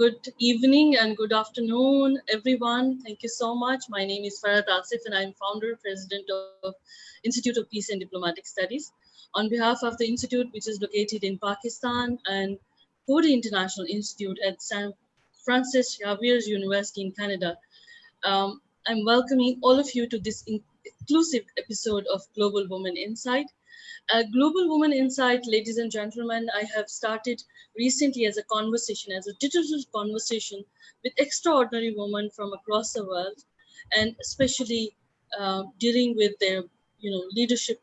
good evening and good afternoon, everyone. Thank you so much. My name is Farhat Asif and I'm founder, president of Institute of Peace and Diplomatic Studies. On behalf of the Institute, which is located in Pakistan and Coady International Institute at San Francis Xavier's University in Canada, um, I'm welcoming all of you to this inclusive episode of Global Women Insight. Uh, Global Women Insight, ladies and gentlemen, I have started recently as a conversation, as a digital conversation with extraordinary women from across the world, and especially uh, dealing with their, you know, leadership,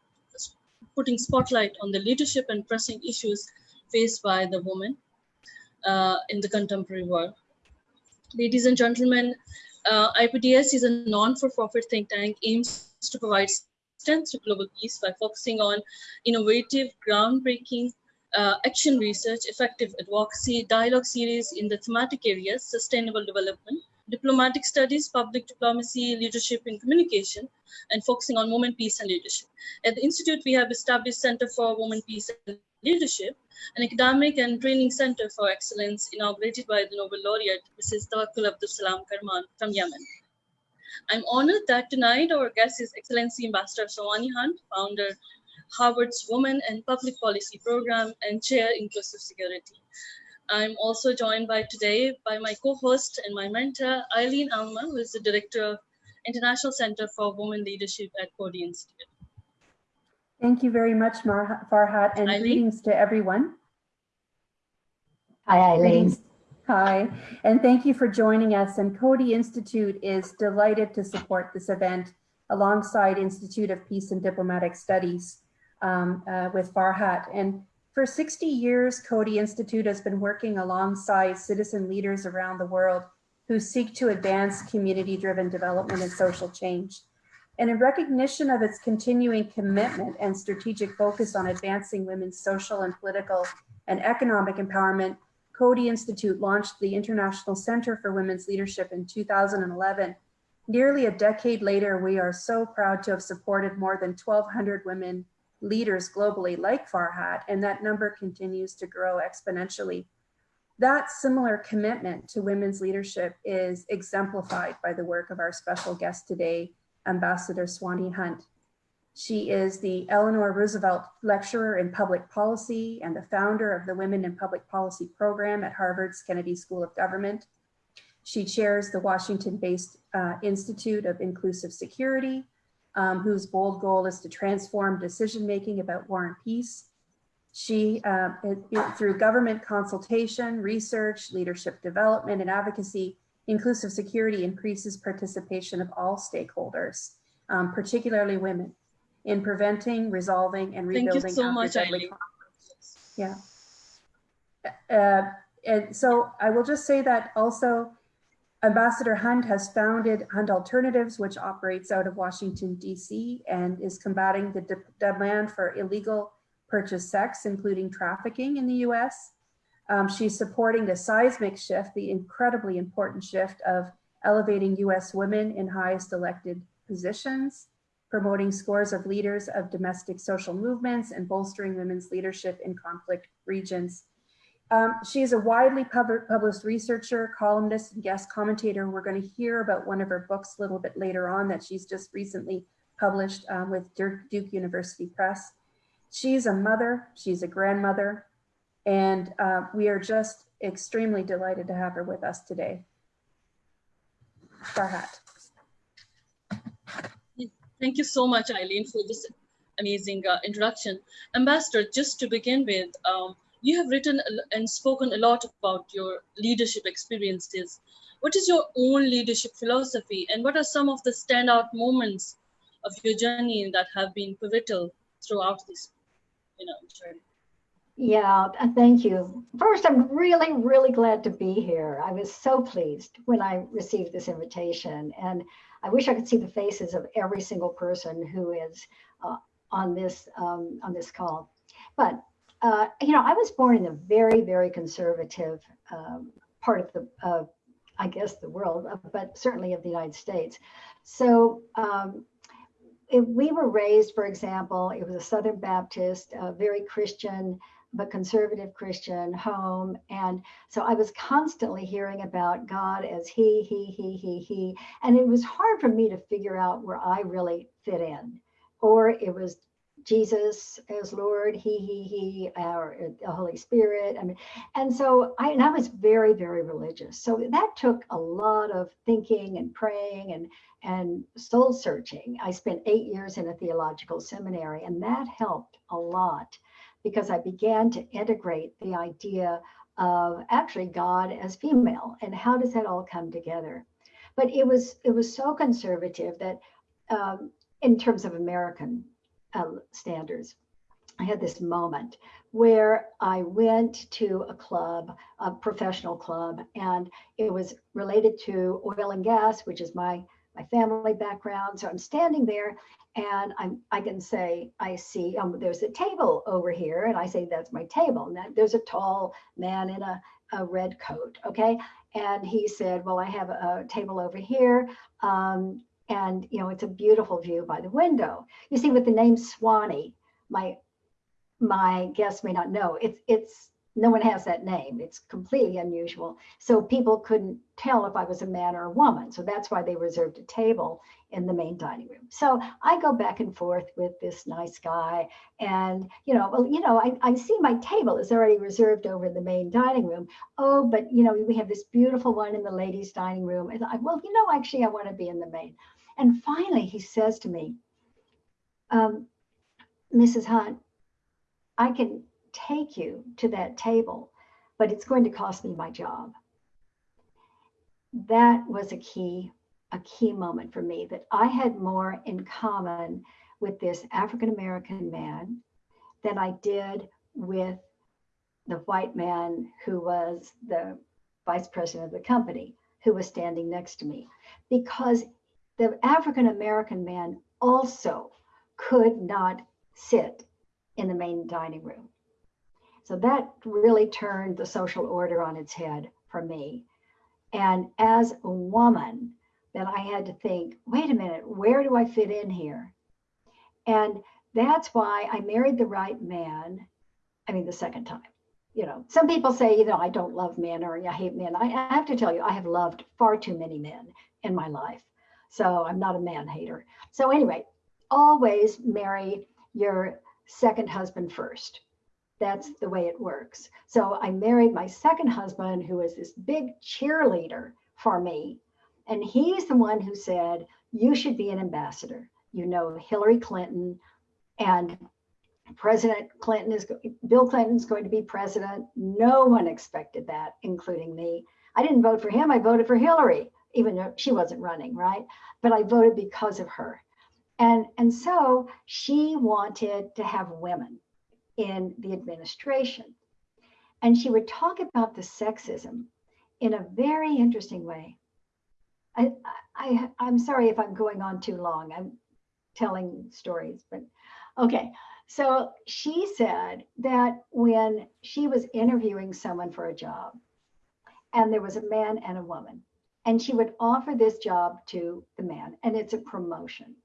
putting spotlight on the leadership and pressing issues faced by the women uh, in the contemporary world. Ladies and gentlemen, uh, IPDS is a non-for-profit think tank aims to provide to global peace by focusing on innovative, groundbreaking uh, action research, effective advocacy, dialogue series in the thematic areas, sustainable development, diplomatic studies, public diplomacy, leadership and communication, and focusing on women, peace, and leadership. At the Institute, we have established Center for Women, Peace, and Leadership, an academic and training center for excellence inaugurated by the Nobel laureate, Mrs. Tawakkul Abdul Salam Karman from Yemen. I'm honored that tonight our guest is Excellency Ambassador Swanee Hunt, founder Harvard's Women and Public Policy Program and Chair Inclusive Security. I'm also joined by today by my co-host and my mentor, Eileen Alma, who is the Director of International Center for Women Leadership at Coady Institute. Thank you very much, Farhat, and Eileen. greetings to everyone. Hi, Eileen. Greetings. Hi, and thank you for joining us. And Coady Institute is delighted to support this event alongside Institute of Peace and Diplomatic Studies um, uh, with Farhat. And for 60 years, Coady Institute has been working alongside citizen leaders around the world who seek to advance community-driven development and social change. And in recognition of its continuing commitment and strategic focus on advancing women's social and political and economic empowerment, Coady Institute launched the International Center for Women's Leadership in 2011. Nearly a decade later, we are so proud to have supported more than 1,200 women leaders globally like Farhat, and that number continues to grow exponentially. That similar commitment to women's leadership is exemplified by the work of our special guest today, Ambassador Swanee Hunt. She is the Eleanor Roosevelt Lecturer in Public Policy and the founder of the Women in Public Policy program at Harvard's Kennedy School of Government. She chairs the Washington-based uh, Institute of Inclusive Security, um, whose bold goal is to transform decision-making about war and peace. She, uh, it, it, through government consultation, research, leadership development, and advocacy, inclusive security increases participation of all stakeholders, um, particularly women in preventing, resolving, and rebuilding Thank you so much, deadly conflicts. Yeah. Uh, and so I will just say that also Ambassador Hunt has founded Hunt Alternatives, which operates out of Washington, DC, and is combating the de demand for illegal purchase sex, including trafficking in the US. Um, she's supporting the seismic shift, the incredibly important shift of elevating US women in highest elected positions promoting scores of leaders of domestic social movements and bolstering women's leadership in conflict regions. Um, she is a widely pub published researcher, columnist, and guest commentator. We're going to hear about one of her books a little bit later on that she's just recently published um, with Duke University Press. She's a mother, she's a grandmother, and uh, we are just extremely delighted to have her with us today. Farhat. Thank you so much, Eileen, for this amazing uh, introduction. Ambassador, just to begin with, um, you have written and spoken a lot about your leadership experiences. What is your own leadership philosophy and what are some of the standout moments of your journey that have been pivotal throughout this you know, journey? Yeah, thank you. First, I'm really, really glad to be here. I was so pleased when I received this invitation. And I wish I could see the faces of every single person who is uh, on this um, on this call. But uh, you know, I was born in a very, very conservative um, part of the, I guess, the world, uh, but certainly of the United States. So um, we were raised, for example, it was a Southern Baptist, very Christian but conservative Christian home. And so I was constantly hearing about God as he, he, he, he, he. And it was hard for me to figure out where I really fit in. Or it was Jesus as Lord, he, he, he, or the Holy Spirit. I mean, and so I, and I was very, very religious. So that took a lot of thinking and praying and, and soul searching. I spent eight years in a theological seminary, and that helped a lot because I began to integrate the idea of actually God as female and how does that all come together. But it was it was so conservative that um, in terms of American uh, standards, I had this moment where I went to a club, a professional club, and it was related to oil and gas, which is my my family background. So I'm standing there and I'm, I can say, I see, um, there's a table over here. And I say, that's my table. And there's a tall man in a, a red coat. Okay. And he said, well, I have a, a table over here. Um, and, you know, it's a beautiful view by the window. You see, with the name Swanee, my my guests may not know, it's it's no one has that name. It's completely unusual. So people couldn't tell if I was a man or a woman. So that's why they reserved a table in the main dining room. So I go back and forth with this nice guy. And, you know, well, you know, I, I see my table is already reserved over in the main dining room. Oh, but, you know, we have this beautiful one in the ladies' dining room. And I, well, you know, actually, I want to be in the main. And finally, he says to me, um, Mrs. Hunt, I can take you to that table, but it's going to cost me my job. That was a key, a key moment for me that I had more in common with this African American man than I did with the white man who was the vice president of the company who was standing next to me because the African American man also could not sit in the main dining room. So that really turned the social order on its head for me. And as a woman, then I had to think, wait a minute, where do I fit in here? And that's why I married the right man. I mean, the second time. You know, some people say, you know, I don't love men or I hate men. I, I have to tell you, I have loved far too many men in my life. So I'm not a man hater. So, anyway, always marry your second husband first that's the way it works. So I married my second husband, who was this big cheerleader for me. And he's the one who said, You should be an ambassador. You know, Hillary Clinton and President Clinton is, Bill Clinton's going to be president. No one expected that, including me. I didn't vote for him, I voted for Hillary, even though she wasn't running, right? But I voted because of her. And, and so she wanted to have women in the administration. And she would talk about the sexism in a very interesting way. I, I, I'm sorry if I'm going on too long. I'm telling stories, but okay. So she said that when she was interviewing someone for a job, and there was a man and a woman, and she would offer this job to the man, and it's a promotion.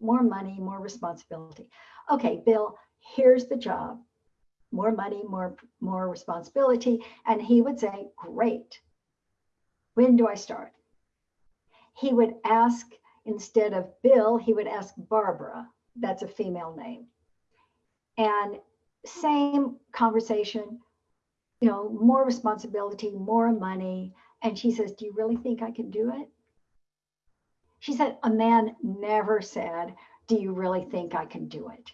More money, more responsibility. Okay, Bill, here's the job. More money more more responsibility. And he would say great. When do i start? He would ask instead of bill he would ask barbara. That's a female name. And same conversation you know more responsibility more money and she says do you really think i can do it she said a man never said do you really think i can do it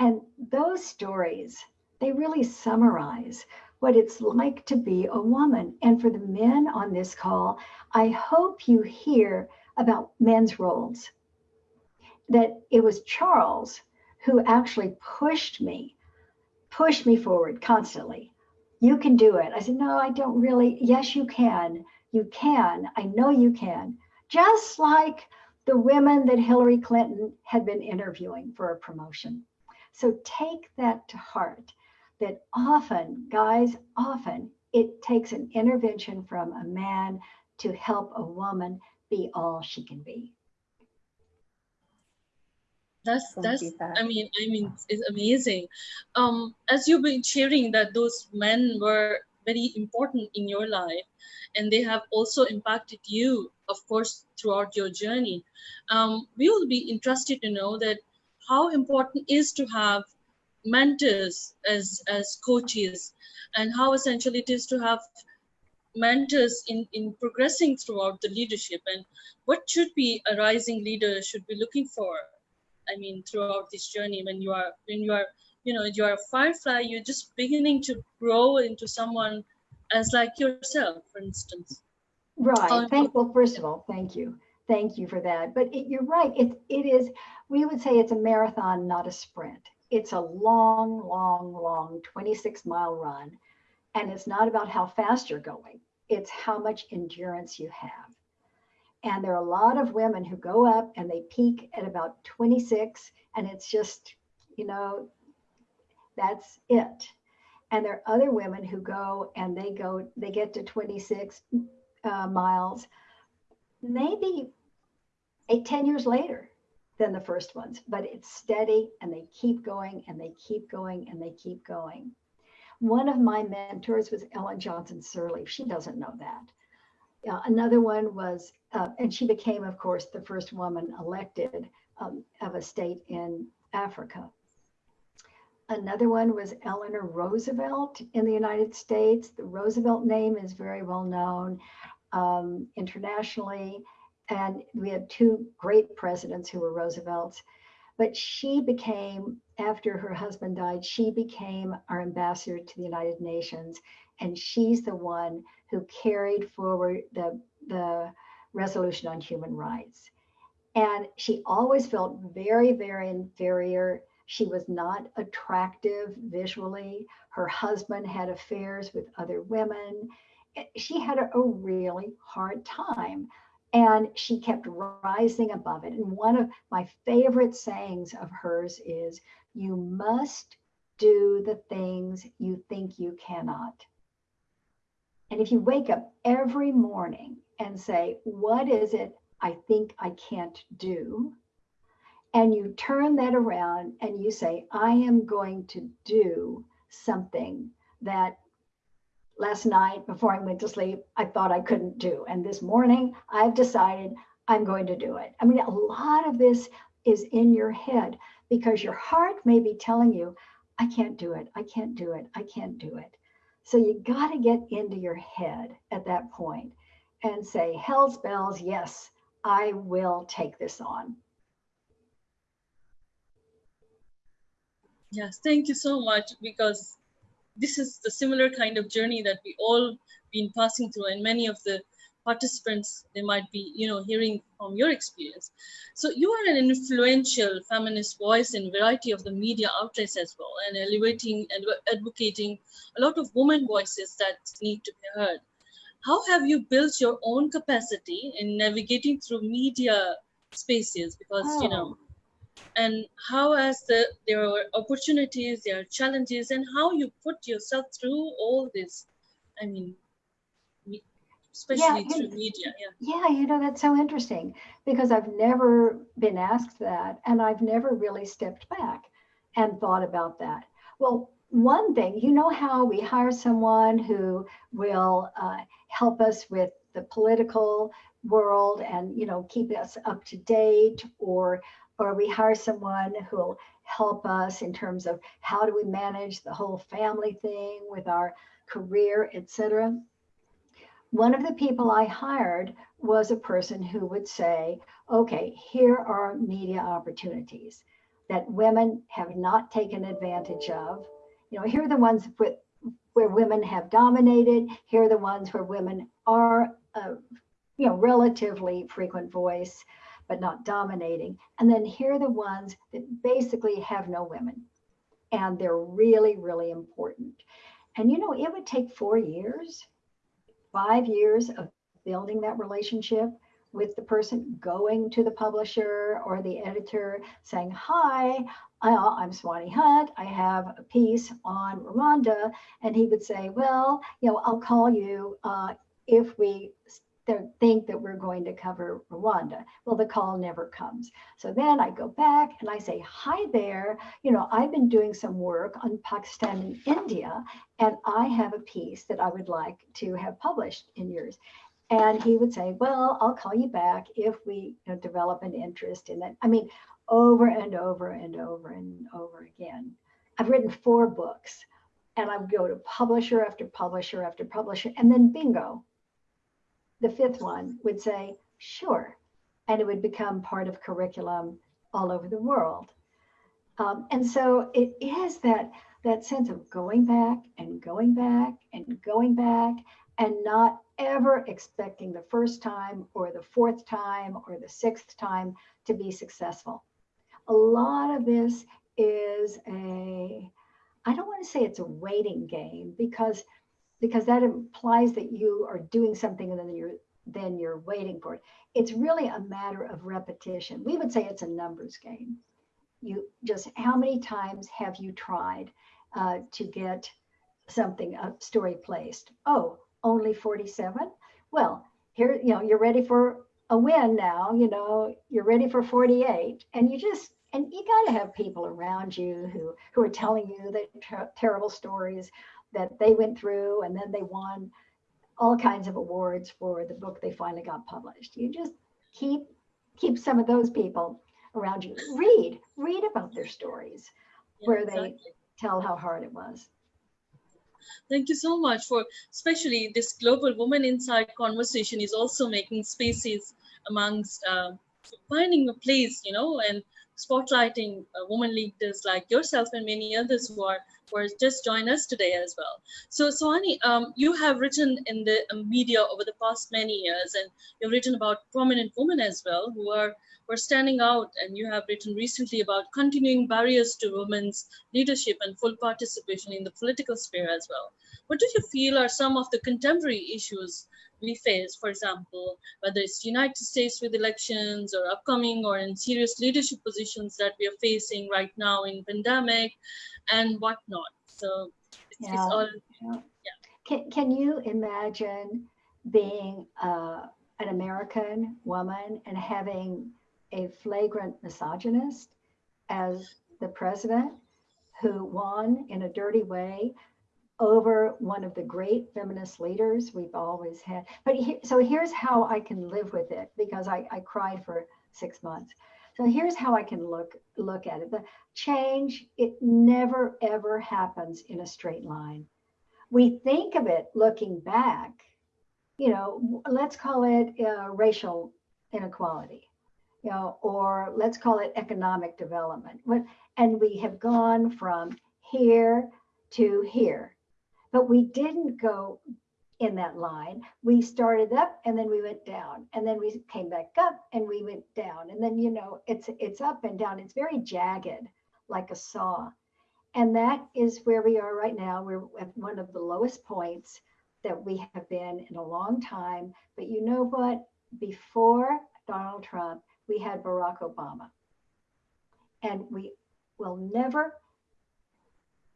and those stories, they really summarize what it's like to be a woman. And for the men on this call, I hope you hear about men's roles. That it was Charles who actually pushed me, pushed me forward constantly. You can do it. I said, No, I don't really. Yes, you can. You can. I know you can. Just like the women that Hillary Clinton had been interviewing for a promotion. So take that to heart that often, guys, often it takes an intervention from a man to help a woman be all she can be. That's that's. I mean I mean it's amazing. Um, as you've been sharing that those men were very important in your life, and they have also impacted you, of course, throughout your journey. Um, we will be interested to know that how important is to have mentors as as coaches, and how essential it is to have mentors in in progressing throughout the leadership, and what should be a rising leader should be looking for I mean, throughout this journey, when you are when you are you know you are a firefly, you're just beginning to grow into someone as like yourself, for instance. Right. Um, Thank, well, first of all, thank you. Thank you for that. But it, you're right. It, it is, we would say it's a marathon, not a sprint. It's a long, long, long 26 mile run. And it's not about how fast you're going. It's how much endurance you have. And there are a lot of women who go up and they peak at about 26 and it's just, you know, that's it. And there are other women who go and they go, they get to 26 uh, miles, maybe eight, 10 years later than the first ones, but it's steady and they keep going and they keep going and they keep going. One of my mentors was Ellen Johnson Sirleaf. She doesn't know that. Uh, another one was, uh, and she became, of course, the first woman elected um, of a state in Africa. Another one was Eleanor Roosevelt in the United States. The Roosevelt name is very well known um, internationally. And we had two great presidents who were Roosevelts. But she became, after her husband died, she became our ambassador to the United Nations. And she's the one who carried forward the, the resolution on human rights. And she always felt very, very inferior she was not attractive visually. Her husband had affairs with other women. Eh, she had a, a really hard time and she kept rising above it. And one of my favorite sayings of hers is, You must do the things you think you cannot. And if you wake up every morning and say, What is it I think I can't do? and you turn that around and you say, I am going to do something that last night before I went to sleep, I thought I couldn't do. And this morning, I've decided I'm going to do it. I mean, a lot of this is in your head because your heart may be telling you, I can't do it. I can't do it. I can't do it. So you got to get into your head at that point and say, Hell's bells, yes, I will take this on. Yes, thank you so much because this is the similar kind of journey that we all been passing through and many of the participants they might be you know hearing from your experience. So you are an influential feminist voice in variety of the media outlets as well and elevating and advocating a lot of women voices that need to be heard. How have you built your own capacity in navigating through media spaces? Because oh. you know oh. and how as the there are opportunities there are challenges and how you put yourself through all this? I mean especially yeah, through media yeah. Yeah you know that's so interesting because i've never been asked that and i've never really stepped back and thought about that. Well one thing you know how we hire someone who will uh, help us with the political world and you know keep us up to date? Or or we hire someone who will help us in terms of how do we manage the whole family thing with our career, etc. One of the people I hired was a person who would say, okay, here are media opportunities that women have not taken advantage of. You know, here are the ones with, where women have dominated. Here are the ones where women are, a, you know, relatively frequent voice but not dominating. And then here are the ones that basically have no women. And they're really, really important. And you know, it would take four years, five years of building that relationship with the person going to the publisher or the editor saying, Hi, I'm Swanee Hunt. I have a piece on Rwanda. And he would say, Well, you know, I'll call you uh, if we think that we're going to cover Rwanda. Well, the call never comes. So then I go back and I say, hi there. You know, I've been doing some work on Pakistan and India, and I have a piece that I would like to have published in yours. And he would say, well, I'll call you back if we you know, develop an interest in that. I mean, over and over and over and over again. I've written four books and I would go to publisher after publisher after publisher, and then bingo, the fifth one would say, sure. And it would become part of curriculum all over the world. Um, and so it is that, that sense of going back and going back and going back and not ever expecting the first time or the fourth time or the sixth time to be successful. A lot of this is a, I don't want to say it's a waiting game because because that implies that you are doing something and then you're then you're waiting for it. It's really a matter of repetition. We would say it's a numbers game. You just how many times have you tried uh, to get something a story placed? Oh, only 47. Well, here you know you're ready for a win now. You know you're ready for 48, and you just and you got to have people around you who who are telling you that ter- terrible stories that they went through and then they won all kinds of awards for the book they finally got published. You just keep keep some of those people around you. Read, read about their stories yeah, where exactly. they tell how hard it was. Thank you so much for especially this global woman inside conversation is also making spaces amongst uh, finding a place, you know, and spotlighting uh, women leaders like yourself and many others who are are just join us today as well. So, Swanee, um, you have written in the um, media over the past many years, and you've written about prominent women as well who are who are standing out. And you have written recently about continuing barriers to women's leadership and full participation in the political sphere as well. What do you feel are some of the contemporary issues we face, for example, whether it's United States with elections or upcoming or in serious leadership positions that we are facing right now in pandemic and whatnot. So it's, yeah. it's all, yeah. Can, can you imagine being uh, an American woman and having a flagrant misogynist as the president who won in a dirty way over one of the great feminist leaders we've always had. But he, so here's how I can live with it because I, I cried for six months. So here's how I can look look at it. The change, it never ever happens in a straight line. We think of it looking back, you know, let's call it uh, racial inequality, you know, or let's call it economic development. And we have gone from here to here but we didn't go in that line. We started up and then we went down and then we came back up and we went down. And then, you know, it's it's up and down. It's very jagged like a saw. And that is where we are right now. We're at one of the lowest points that we have been in a long time. But you know what? Before Donald Trump, we had Barack Obama. And we will never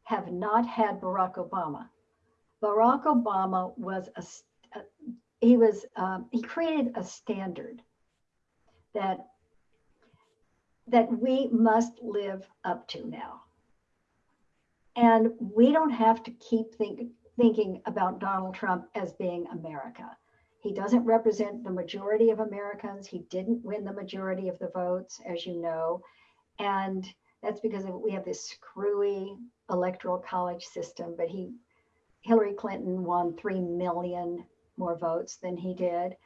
have not had Barack Obama. Barack Obama was a, he was um, he created a standard that that we must live up to now. And we don't have to keep think, thinking about Donald Trump as being America. He doesn't represent the majority of Americans. He didn't win the majority of the votes, as you know. And that's because we have this screwy electoral college system, but he Hillary Clinton won 3 million more votes than he did.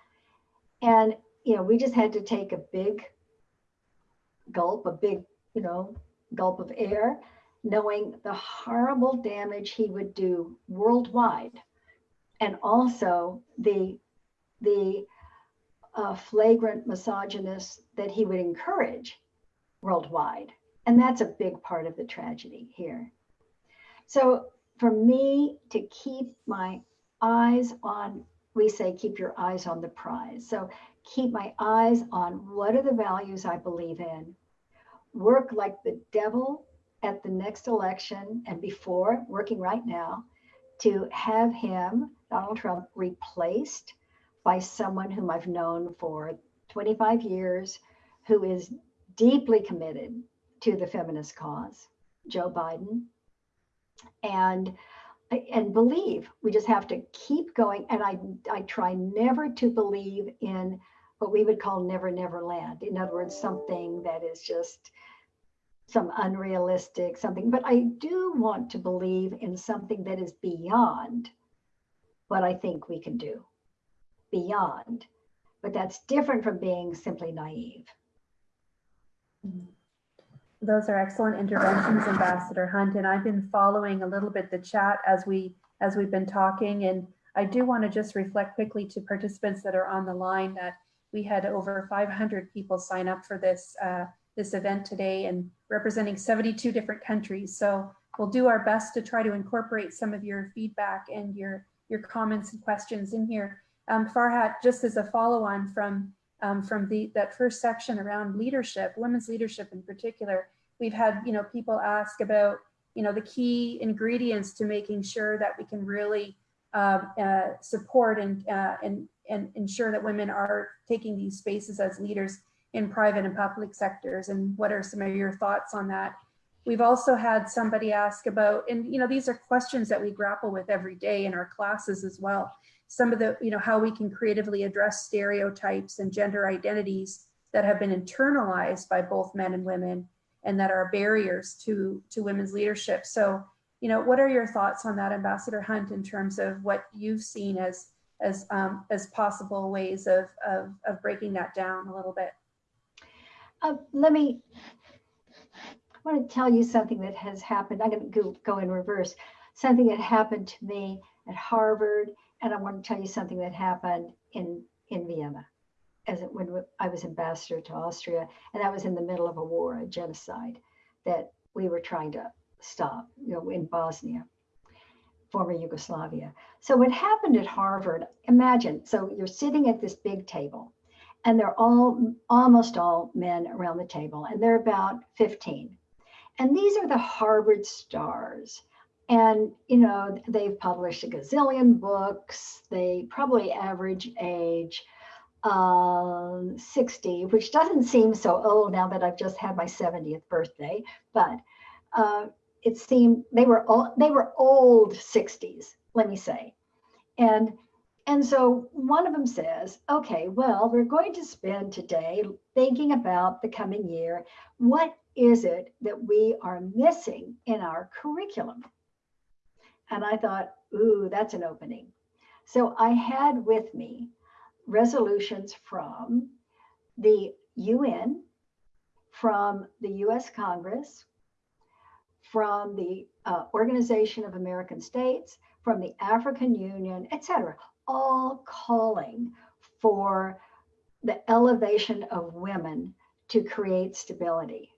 And, you know, we just had to take a big gulp, a big, you know, gulp of air, knowing the horrible damage he would do worldwide. And also the, the uh, flagrant misogynist that he would encourage worldwide. And that's a big part of the tragedy here. So for me to keep my eyes on, we say, keep your eyes on the prize. So keep my eyes on what are the values I believe in, work like the devil at the next election and before, working right now, to have him, Donald Trump, replaced by someone whom I've known for 25 years, who is deeply committed to the feminist cause, Joe Biden. And and believe we just have to keep going. And i i try never to believe in what we would call never never land. In other words something that is just some unrealistic something. But i do want to believe in something that is beyond what i think we can do. Beyond. But that's different from being simply naive mm-hmm. Those are excellent interventions, Ambassador Hunt, and I've been following a little bit the chat as we as we've been talking. And I do want to just reflect quickly to participants that are on the line that we had over 500 people sign up for this uh, this event today and representing 72 different countries. So we'll do our best to try to incorporate some of your feedback and your your comments and questions in here. Um, Farhat, just as a follow on from um, from the that first section around leadership, women's leadership in particular. We've had you know people ask about you know the key ingredients to making sure that we can really uh, uh, support and, uh, and and ensure that women are taking these spaces as leaders in private and public sectors. And what are some of your thoughts on that? We've also had somebody ask about, and you know, these are questions that we grapple with every day in our classes as well some of the, you know, how we can creatively address stereotypes and gender identities that have been internalized by both men and women and that are barriers to, to women's leadership. So, you know, what are your thoughts on that, Ambassador Hunt, in terms of what you've seen as, as, um, as possible ways of, of, of breaking that down a little bit? Uh, let me, I want to tell you something that has happened. I'm going to go, go in reverse. Something that happened to me at Harvard and I want to tell you something that happened in, in Vienna as it, when I was ambassador to Austria, and that was in the middle of a war, a genocide that we were trying to stop, you know, in Bosnia, former Yugoslavia. So what happened at Harvard, imagine, so you're sitting at this big table and they're all, almost all men around the table, and they're about 15. And these are the Harvard stars. And, you know, they've published a gazillion books. They probably average age um, 60, which doesn't seem so old now that I've just had my 70th birthday, but uh, it seemed they were all, they were old 60s, let me say. And and so one of them says, okay, well, we're going to spend today thinking about the coming year. What is it that we are missing in our curriculum? And I thought, ooh, that's an opening. So I had with me resolutions from the UN, from the US Congress, from the uh, Organization of American States, from the African Union, etc., all calling for the elevation of women to create stability.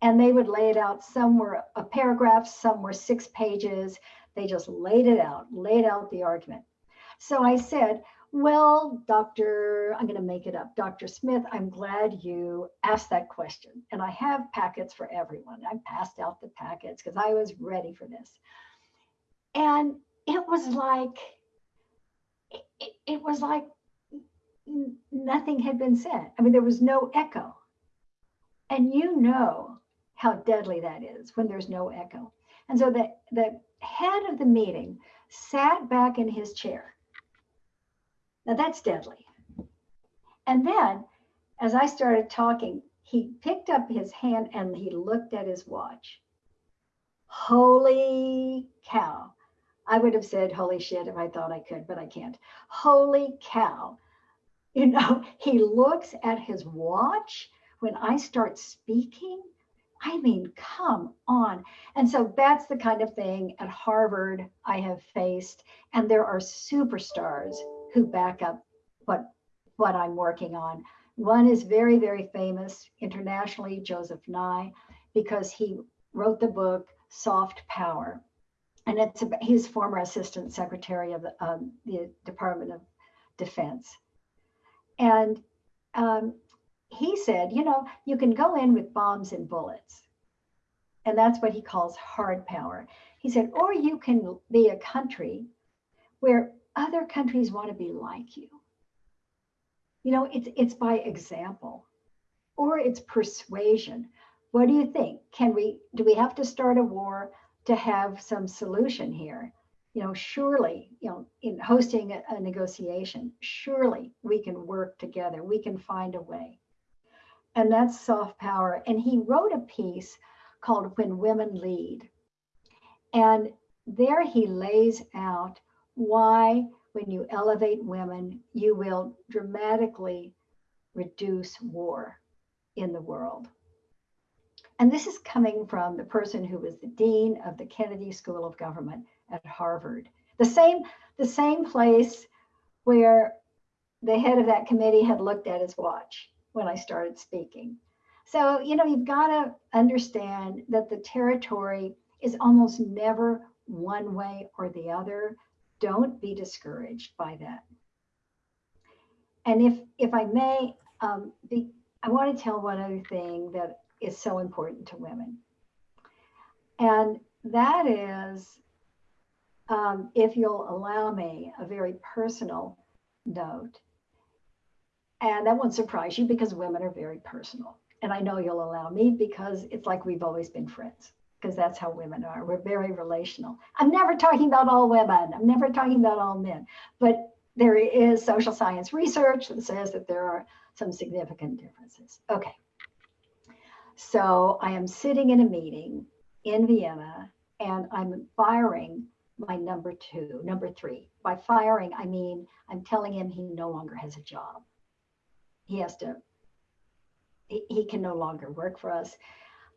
And they would lay it out. Some were a paragraph, some were six pages, they just laid it out, laid out the argument. So I said, well, Dr. I'm going to make it up. Dr. Smith, I'm glad you asked that question. And I have packets for everyone. I passed out the packets because I was ready for this. And it was like, it, it was like nothing had been said. I mean, there was no echo. And you know how deadly that is when there's no echo. And so the, the head of the meeting sat back in his chair. Now that's deadly. And then as I started talking, he picked up his hand and he looked at his watch. Holy cow. I would have said holy shit if I thought I could, but I can't. Holy cow. You know, he looks at his watch when I start speaking I mean, come on. And so that's the kind of thing at Harvard I have faced. And there are superstars who back up what, what I'm working on. One is very, very famous internationally, Joseph Nye, because he wrote the book Soft Power. And it's his former assistant secretary of the, um, the Department of Defense. And um, he said, you know, you can go in with bombs and bullets. And that's what he calls hard power. He said, or you can be a country where other countries want to be like you. You know, it's it's by example or it's persuasion. What do you think? Can we do we have to start a war to have some solution here? You know, surely, you know, in hosting a, a negotiation, surely we can work together. We can find a way. And that's soft power. And he wrote a piece called When Women Lead. And there he lays out why, when you elevate women, you will dramatically reduce war in the world. And this is coming from the person who was the dean of the Kennedy School of Government at Harvard. The same, the same place where the head of that committee had looked at his watch when I started speaking. So, you know, you've got to understand that the territory is almost never one way or the other. Don't be discouraged by that. And if if I may, um, be, I want to tell one other thing that is so important to women, and that is, um, if you'll allow me, a very personal note. And that won't surprise you because women are very personal. And I know you'll allow me because it's like we've always been friends because that's how women are. We're very relational. I'm never talking about all women. I'm never talking about all men. But there is social science research that says that there are some significant differences. Okay. So I am sitting in a meeting in Vienna and I'm firing my number two, number three. By firing, I mean I'm telling him he no longer has a job. He has to, he, can no longer work for us.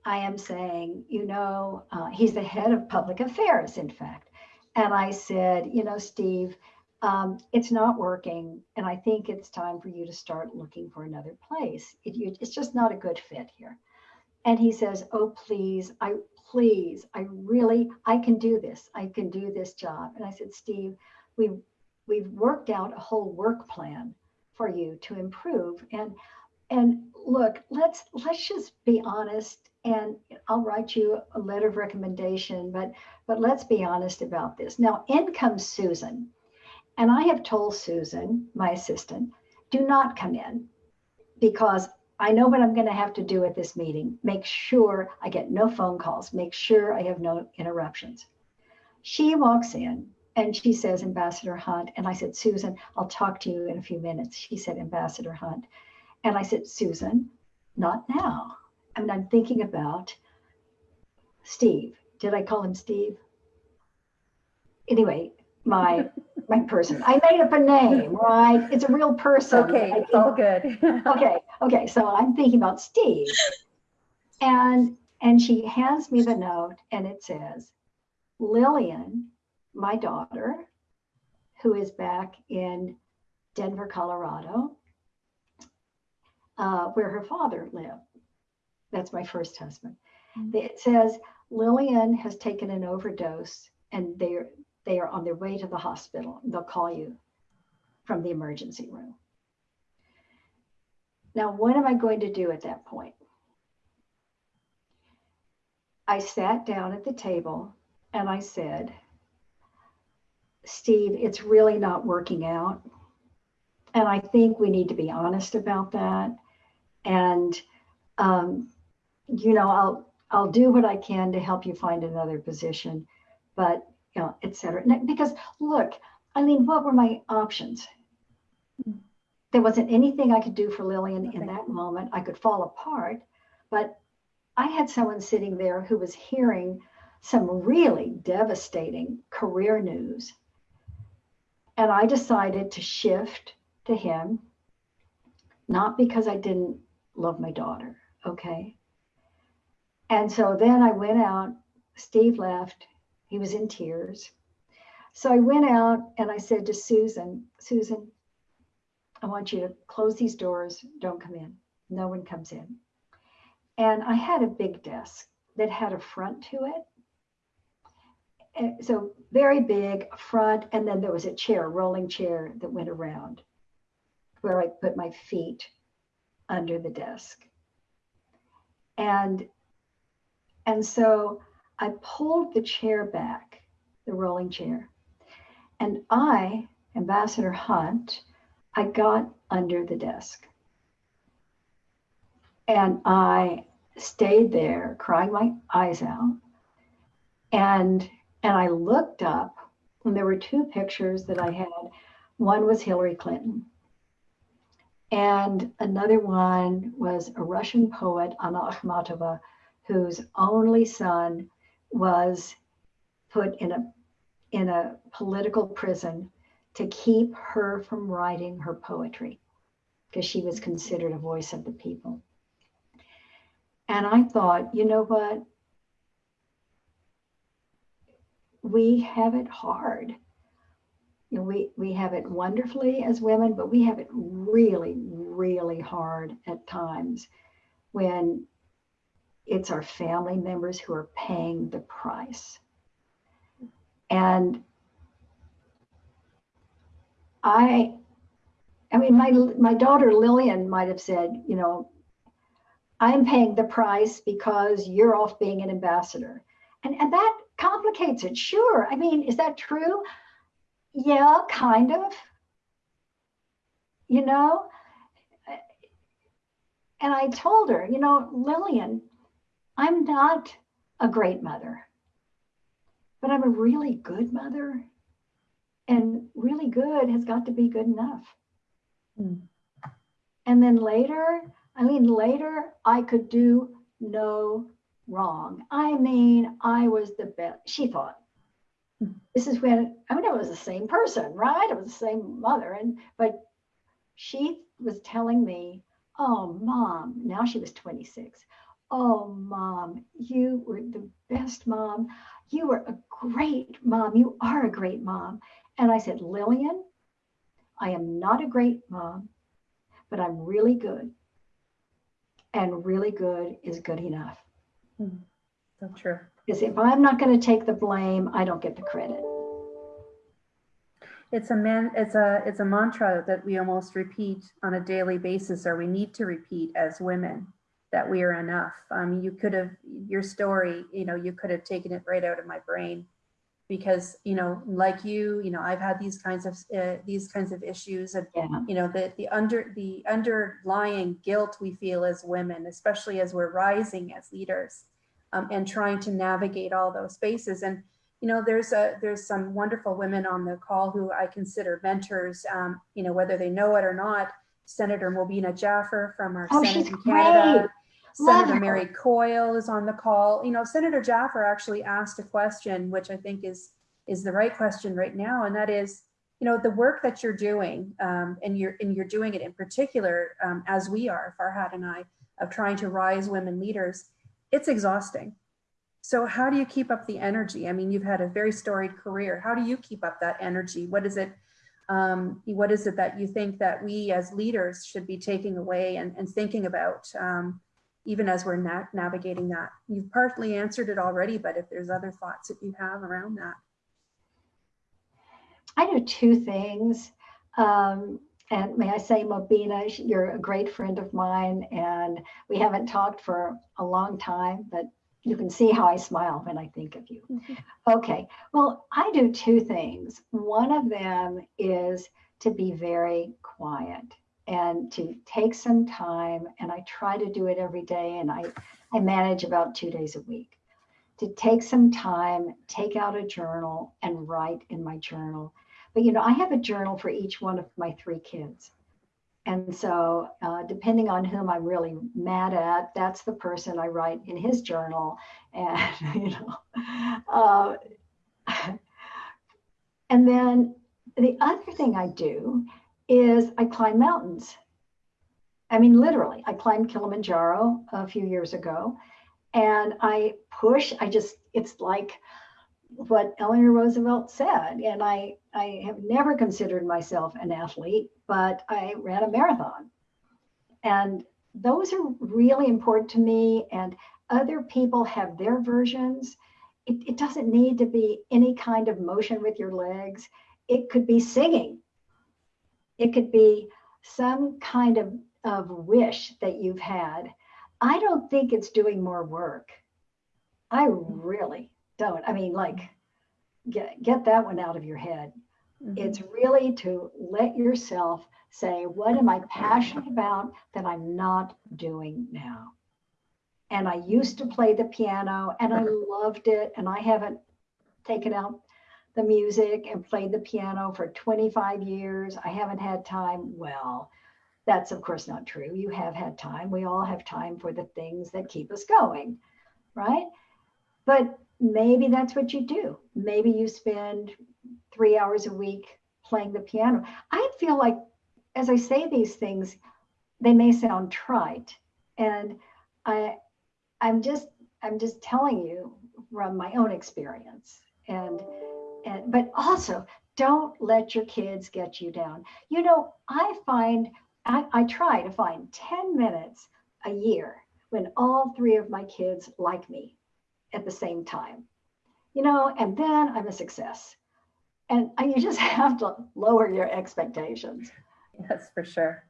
I am saying, you know, uh, he's the head of public affairs, in fact. And I said, you know, Steve, um, it's not working. And I think it's time for you to start looking for another place. It, you, it's just not a good fit here. And he says, oh, please, I please, I really, I can do this. I can do this job. And I said, Steve, we've, we've worked out a whole work plan for you to improve. And and look, let's let's just be honest and I'll write you a letter of recommendation, but but let's be honest about this. Now, in comes Susan. And I have told Susan, my assistant, do not come in because I know what I'm going to have to do at this meeting. Make sure I get no phone calls, make sure I have no interruptions. She walks in and she says, Ambassador Hunt. And I said, Susan, I'll talk to you in a few minutes. She said, Ambassador Hunt. And I said, Susan, not now. I mean, I'm thinking about Steve. Did I call him Steve? Anyway, my my person. I made up a name, right? It's a real person. Okay, it's all good. okay, okay. So I'm thinking about Steve. And and she hands me the note and it says, Lillian, my daughter, who is back in Denver, Colorado, uh, where her father lived. That's my first husband. Mm-hmm. It says Lillian has taken an overdose and they're they are on their way to the hospital. They'll call you from the emergency room. Now, what am I going to do at that point? I sat down at the table and I said, Steve, it's really not working out. And I think we need to be honest about that. And, um, you know, I'll, I'll do what I can to help you find another position, but you know, et cetera. Because look, I mean, what were my options? There wasn't anything I could do for Lillian okay. in that moment. I could fall apart, but I had someone sitting there who was hearing some really devastating career news. And I decided to shift to him, not because I didn't love my daughter, okay? And so then I went out, Steve left, he was in tears. So I went out and I said to Susan, Susan, I want you to close these doors. Don't come in. No one comes in. And I had a big desk that had a front to it. So very big front. And then there was a chair, rolling chair that went around where I put my feet under the desk. And, and so I pulled the chair back, the rolling chair. And I, Ambassador Hunt, I got under the desk and I stayed there crying my eyes out. And and I looked up and there were two pictures that I had. One was Hillary Clinton. And another one was a Russian poet, Anna Akhmatova, whose only son was put in a in a political prison to keep her from writing her poetry because she was considered a voice of the people. And I thought, you know what? We have it hard. You know, we, we have it wonderfully as women, but we have it really, really hard at times when it's our family members who are paying the price. And I, I mean, my my daughter Lillian might have said, you know, I'm paying the price because you're off being an ambassador, and and that complicates it. Sure, I mean, is that true? Yeah, kind of. You know, and I told her, you know, Lillian, I'm not a great mother but I'm a really good mother. And really good has got to be good enough. Mm. And then later, I mean, later I could do no wrong. I mean, I was the best, she thought. This is when, I mean, it was the same person, right? It was the same mother. And, but she was telling me, oh, mom, now she was 26. Oh, mom, you were the best mom. You were a great mom. You are a great mom. And I said, Lillian, I am not a great mom, but I'm really good. And really good is good enough. Mm, so true. Because if I'm not going to take the blame, I don't get the credit. It's a man, it's a it's a mantra that we almost repeat on a daily basis, or we need to repeat as women that we are enough. Um, you could have your story, you know, you could have taken it right out of my brain because, you know, like you, you know, I've had these kinds of uh, these kinds of issues and, yeah. you know, the, the under the underlying guilt we feel as women, especially as we're rising as leaders um, and trying to navigate all those spaces. And, you know, there's a there's some wonderful women on the call who I consider mentors, um, you know, whether they know it or not. Senator Mobina Jaffer from our oh, Senate in Canada. Senator Mary Coyle is on the call. You know, Senator Jaffer actually asked a question, which I think is is the right question right now, and that is, you know, the work that you're doing, um, and you're and you're doing it in particular, um, as we are, Farhat and I, of trying to rise women leaders. It's exhausting. So how do you keep up the energy? I mean, you've had a very storied career. How do you keep up that energy? What is it? Um, what is it that you think that we as leaders should be taking away and, and thinking about? Um, even as we're na navigating that. You've partly answered it already, but if there's other thoughts that you have around that. I do two things. Um, and may I say, Mobina, you're a great friend of mine, and we haven't talked for a long time, but you can see how I smile when I think of you. Okay, well, I do two things. One of them is to be very quiet and to take some time and I try to do it every day and I, I manage about two days a week to take some time, take out a journal and write in my journal. But you know, I have a journal for each one of my three kids. And so uh, depending on whom I'm really mad at, that's the person I write in his journal. And, you know, uh, and then the other thing I do is I climb mountains. I mean, literally, I climbed Kilimanjaro a few years ago and I push, I just, it's like what Eleanor Roosevelt said. And I, I have never considered myself an athlete, but I ran a marathon. And those are really important to me. And other people have their versions. It, it doesn't need to be any kind of motion with your legs. It could be singing it could be some kind of, of wish that you've had. I don't think it's doing more work. I really don't. I mean, like, get, get that one out of your head. Mhm. It's really to let yourself say, what am I passionate about that I'm not doing now? And I used to play the piano and I loved it. And I haven't taken out the music and played the piano for 25 years. I haven't had time. Well, that's of course not true. You have had time. We all have time for the things that keep us going, right? But maybe that's what you do. Maybe you spend three hours a week playing the piano. I feel like as I say these things, they may sound trite. And I I'm just I'm just telling you from my own experience. And and but also don't let your kids get you down. You know, I find I, I try to find 10 minutes a year when all three of my kids like me at the same time. You know, and then I'm a success. And you just have to lower your expectations. Yes, for sure.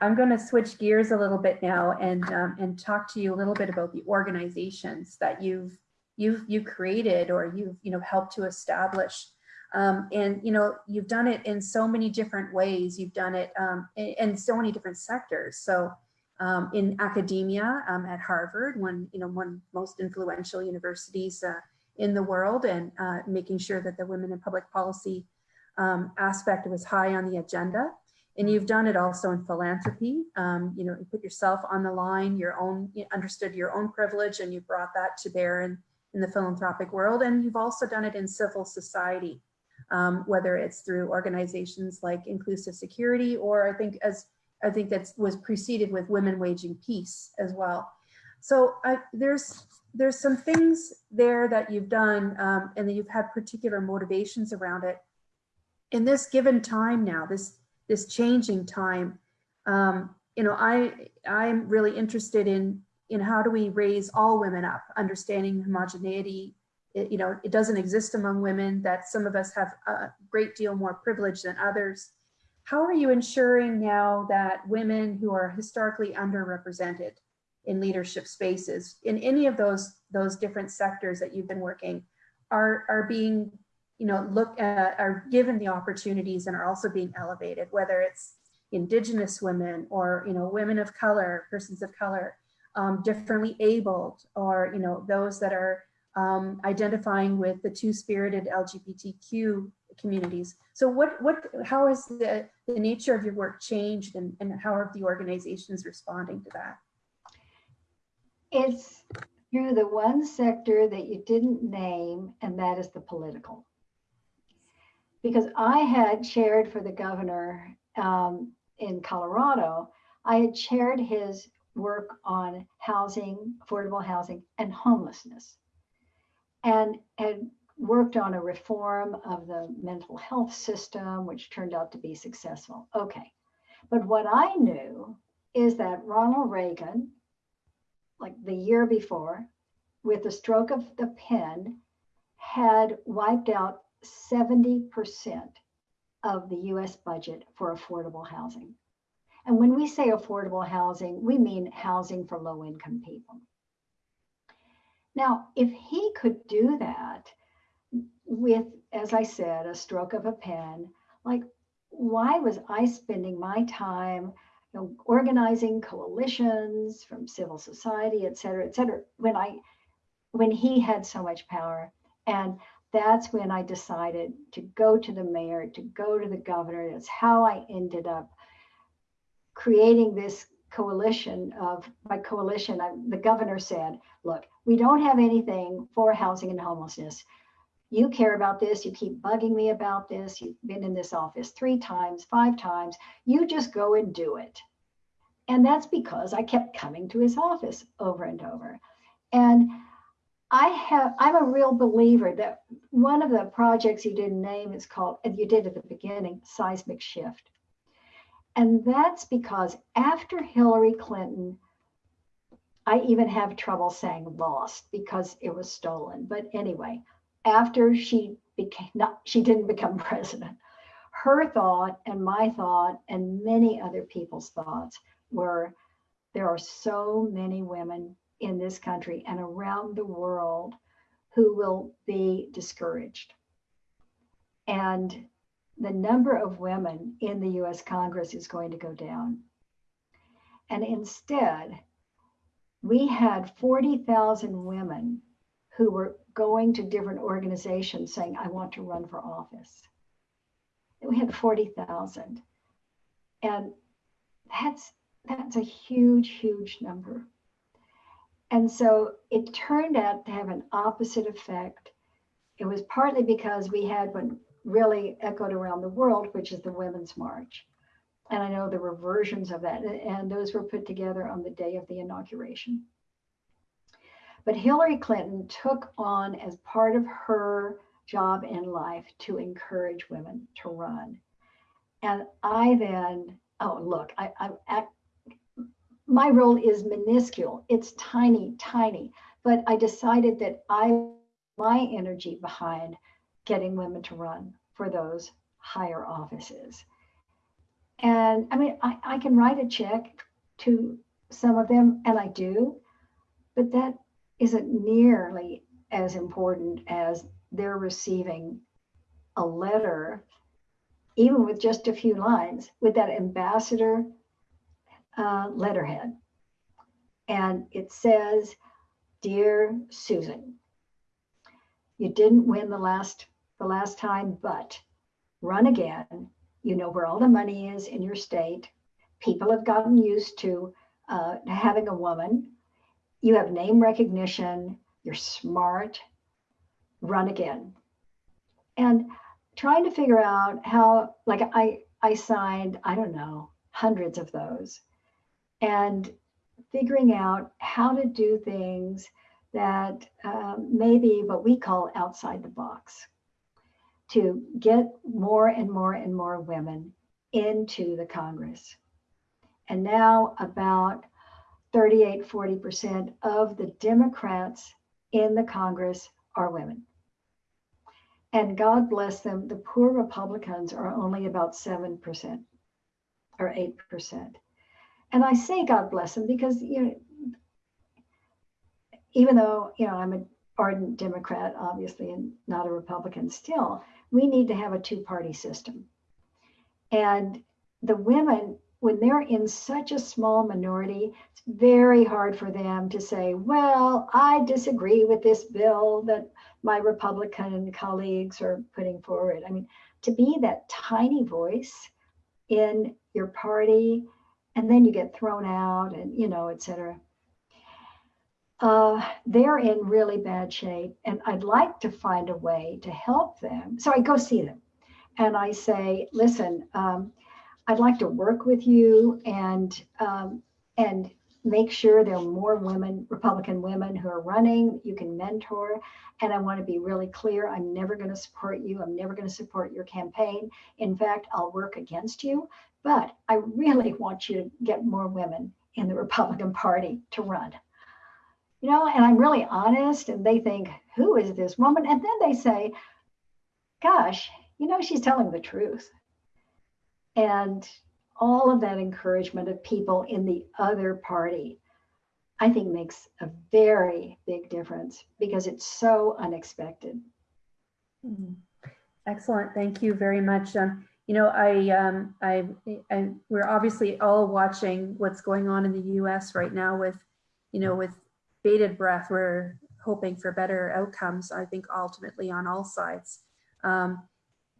I'm going to switch gears a little bit now and um, and talk to you a little bit about the organizations that you've you've you created or you've you know helped to establish. Um, and you know you've done it in so many different ways. You've done it um, in, in, so many different sectors. So um, in academia um, at Harvard, one you know one most influential universities uh, in the world, and uh, making sure that the women in public policy um, aspect was high on the agenda and you've done it also in philanthropy. Um, you know, you put yourself on the line, your own, you understood your own privilege and you brought that to bear in, in the philanthropic world. And you've also done it in civil society, um, whether it's through organizations like Inclusive Security, or I think as I think that was preceded with Women Waging Peace as well. So I, there's there's some things there that you've done um, and that you've had particular motivations around it. In this given time now, this this changing time. Um, you know, I I'm really interested in in how do we raise all women up, understanding homogeneity. It, you know, it doesn't exist among women. That some of us have a great deal more privilege than others. How are you ensuring now that women who are historically underrepresented in leadership spaces in any of those those different sectors that you've been working are are being you know, look at, are given the opportunities and are also being elevated, whether it's indigenous women or, you know, women of color, persons of color, um, differently abled, or, you know, those that are um, identifying with the two-spirited LGBTQ communities. So what, what, how has the, the nature of your work changed and, and how are the organizations responding to that? It's through the one sector that you didn't name, and that is the political because I had chaired for the governor um, in Colorado, I had chaired his work on housing, affordable housing, and homelessness, and had worked on a reform of the mental health system, which turned out to be successful. Okay. But what I knew is that Ronald Reagan, like the year before, with the stroke of the pen, had wiped out 70% of the US budget for affordable housing. And when we say affordable housing, we mean housing for low income people. Now, if he could do that with, as I said, a stroke of a pen, like why was I spending my time you know, organizing coalitions from civil society, et cetera, et cetera, when I when he had so much power. And that's when I decided to go to the mayor, to go to the governor. That's how I ended up creating this coalition of my coalition. I, the governor said, look, we don't have anything for housing and homelessness. You care about this. You keep bugging me about this. You've been in this office three times, five times. You just go and do it. And that's because I kept coming to his office over and over. And I have, I'm a real believer that one of the projects you didn't name is called, and you did at the beginning, seismic shift. And that's because after Hillary Clinton, I even have trouble saying lost because it was stolen. But anyway, after she became not, she didn't become president. Her thought and my thought and many other people's thoughts were there are so many women in this country and around the world who will be discouraged. And the number of women in the US Congress is going to go down. And instead, we had 40,000 women who were going to different organizations saying, I want to run for office. We had 40,000. And that's that's a huge, huge number. And so it turned out to have an opposite effect. It was partly because we had what really echoed around the world, which is the Women's March. And I know there were versions of that, and those were put together on the day of the inauguration. But Hillary Clinton took on as part of her job in life to encourage women to run. And I then, oh, look, I, I, my role is minuscule. It's tiny, tiny. But I decided that I, my energy behind getting women to run for those higher offices. And I mean, I, I can write a check to some of them, and I do, but that isn't nearly as important as they're receiving a letter, even with just a few lines, with that ambassador uh, letterhead. And it says, Dear Susan, you didn't win the last the last time, but run again. You know where all the money is in your state. People have gotten used to uh, having a woman. You have name recognition. You're smart. Run again. And trying to figure out how, like I, I signed, I don't know, hundreds of those and figuring out how to do things that um, maybe what we call outside the box to get more and more and more women into the Congress. And now about 38, 40% of the Democrats in the Congress are women. And God bless them, the poor Republicans are only about 7% or 8%. And I say God bless them because, you know, even though, you know, I'm an ardent Democrat, obviously, and not a Republican still, we need to have a two party system. And the women, when they're in such a small minority, it's very hard for them to say, well, I disagree with this bill that my Republican colleagues are putting forward. I mean, to be that tiny voice in your party and then you get thrown out and you know etc uh, they're in really bad shape and i'd like to find a way to help them. So i go see them and i say listen um, i'd like to work with you and um, and make sure there are more women republican women who are running you can mentor. And i want to be really clear i'm never going to support you. I'm never going to support your campaign. In fact i'll work against you but I really want you to get more women in the Republican Party to run. You know, and I'm really honest, and they think, who is this woman? And then they say, gosh, you know, she's telling the truth. And all of that encouragement of people in the other party, I think makes a very big difference because it's so unexpected. Mm-hmm. Excellent. Thank you very much. Um, you know, I, um, I, I, we're obviously all watching what's going on in the U.S. right now with, you know, with bated breath. We're hoping for better outcomes. I think ultimately on all sides. Um,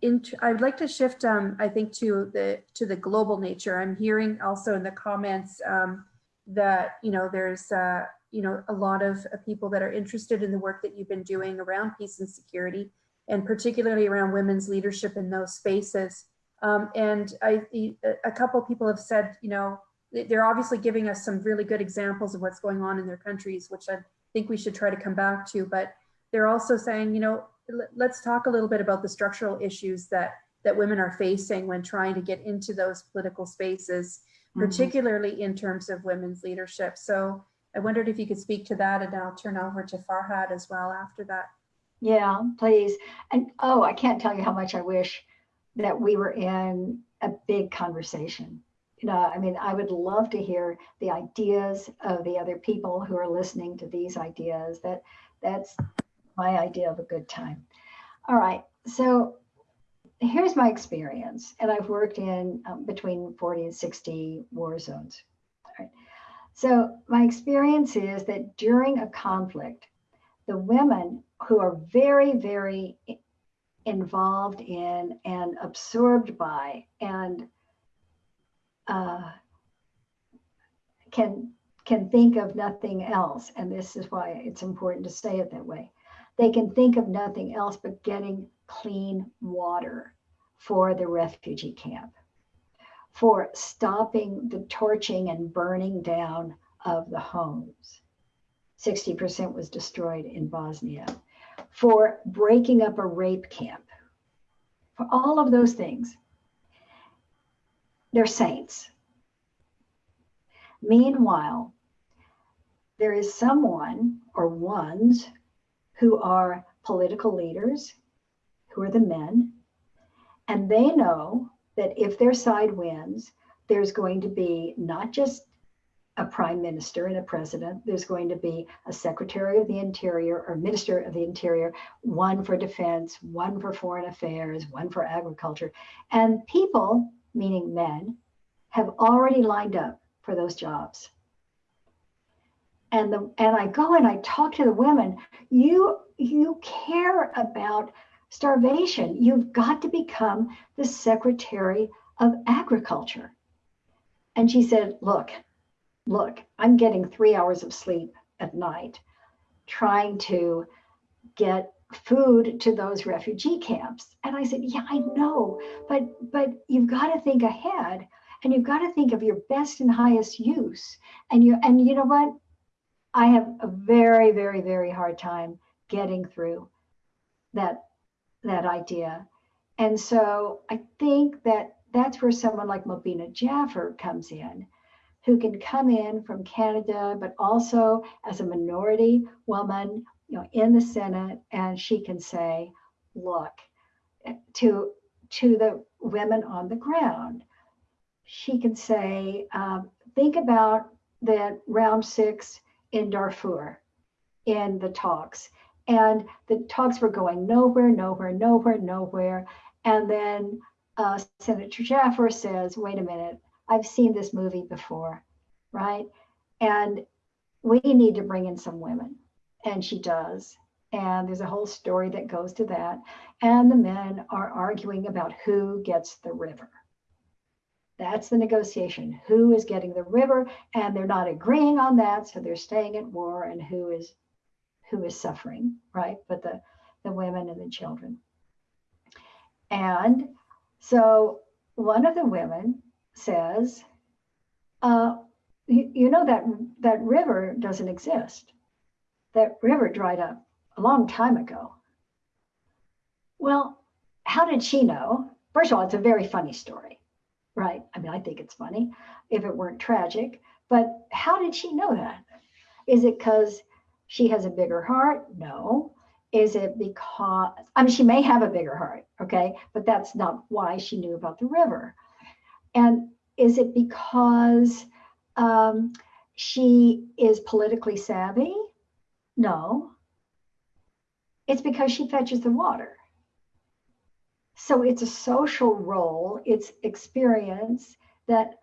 in, I'd like to shift, um, I think, to the to the global nature. I'm hearing also in the comments um, that you know there's uh, you know a lot of uh, people that are interested in the work that you've been doing around peace and security, and particularly around women's leadership in those spaces. Um, and I, a couple people have said, you know, they're obviously giving us some really good examples of what's going on in their countries, which I think we should try to come back to. But they're also saying, you know, let's talk a little bit about the structural issues that that women are facing when trying to get into those political spaces, mm-hmm. particularly mm -hmm. in terms of women's leadership. So I wondered if you could speak to that, and I'll turn over to Farhat as well after that. Yeah, please. And oh, I can't tell you how much I wish that we were in a big conversation. You know, I mean, I would love to hear the ideas of the other people who are listening to these ideas. That that's my idea of a good time. All right, so here's my experience, and I've worked in um, between 40 and 60 war zones. Right. So my experience is that during a conflict, the women who are very, very involved in and absorbed by and uh, can can think of nothing else and this is why it's important to say it that way they can think of nothing else but getting clean water for the refugee camp for stopping the torching and burning down of the homes 60% was destroyed in bosnia for breaking up a rape camp, for all of those things. They're saints. Meanwhile, there is someone or ones who are political leaders, who are the men, and they know that if their side wins, there's going to be not just a prime minister and a president. There's going to be a secretary of the interior or minister of the interior, one for defense, one for foreign affairs, one for agriculture. And people, meaning men, have already lined up for those jobs. And, the, and I go and I talk to the women, you, you care about starvation. You've got to become the secretary of agriculture. And she said, look, look, I'm getting three hours of sleep at night trying to get food to those refugee camps. And I said, yeah, I know, but but you've got to think ahead and you've got to think of your best and highest use. And you and you know what? I have a very, very, very hard time getting through that that idea. And so I think that that's where someone like Mobina Jaffer comes in who can come in from Canada, but also as a minority woman, you know, in the Senate, and she can say, look, to to the women on the ground, she can say, um, think about that round six in Darfur in the talks. And the talks were going nowhere, nowhere, nowhere, nowhere. And then uh, Senator Jaffer says, wait a minute, I've seen this movie before, right? And we need to bring in some women. And she does. And there's a whole story that goes to that. And the men are arguing about who gets the river. That's the negotiation. Who is getting the river? And they're not agreeing on that. So they're staying at war and who is who is suffering, right? But the, the women and the children. And so one of the women says, uh, you, you know that that river doesn't exist. That river dried up a long time ago. Well, how did she know? First of all, it's a very funny story, right? I mean, I think it's funny if it weren't tragic, but how did she know that? Is it because she has a bigger heart? No. Is it because, I mean, she may have a bigger heart, okay, but that's not why she knew about the river. And is it because um, she is politically savvy? No. It's because she fetches the water. So it's a social role, it's experience that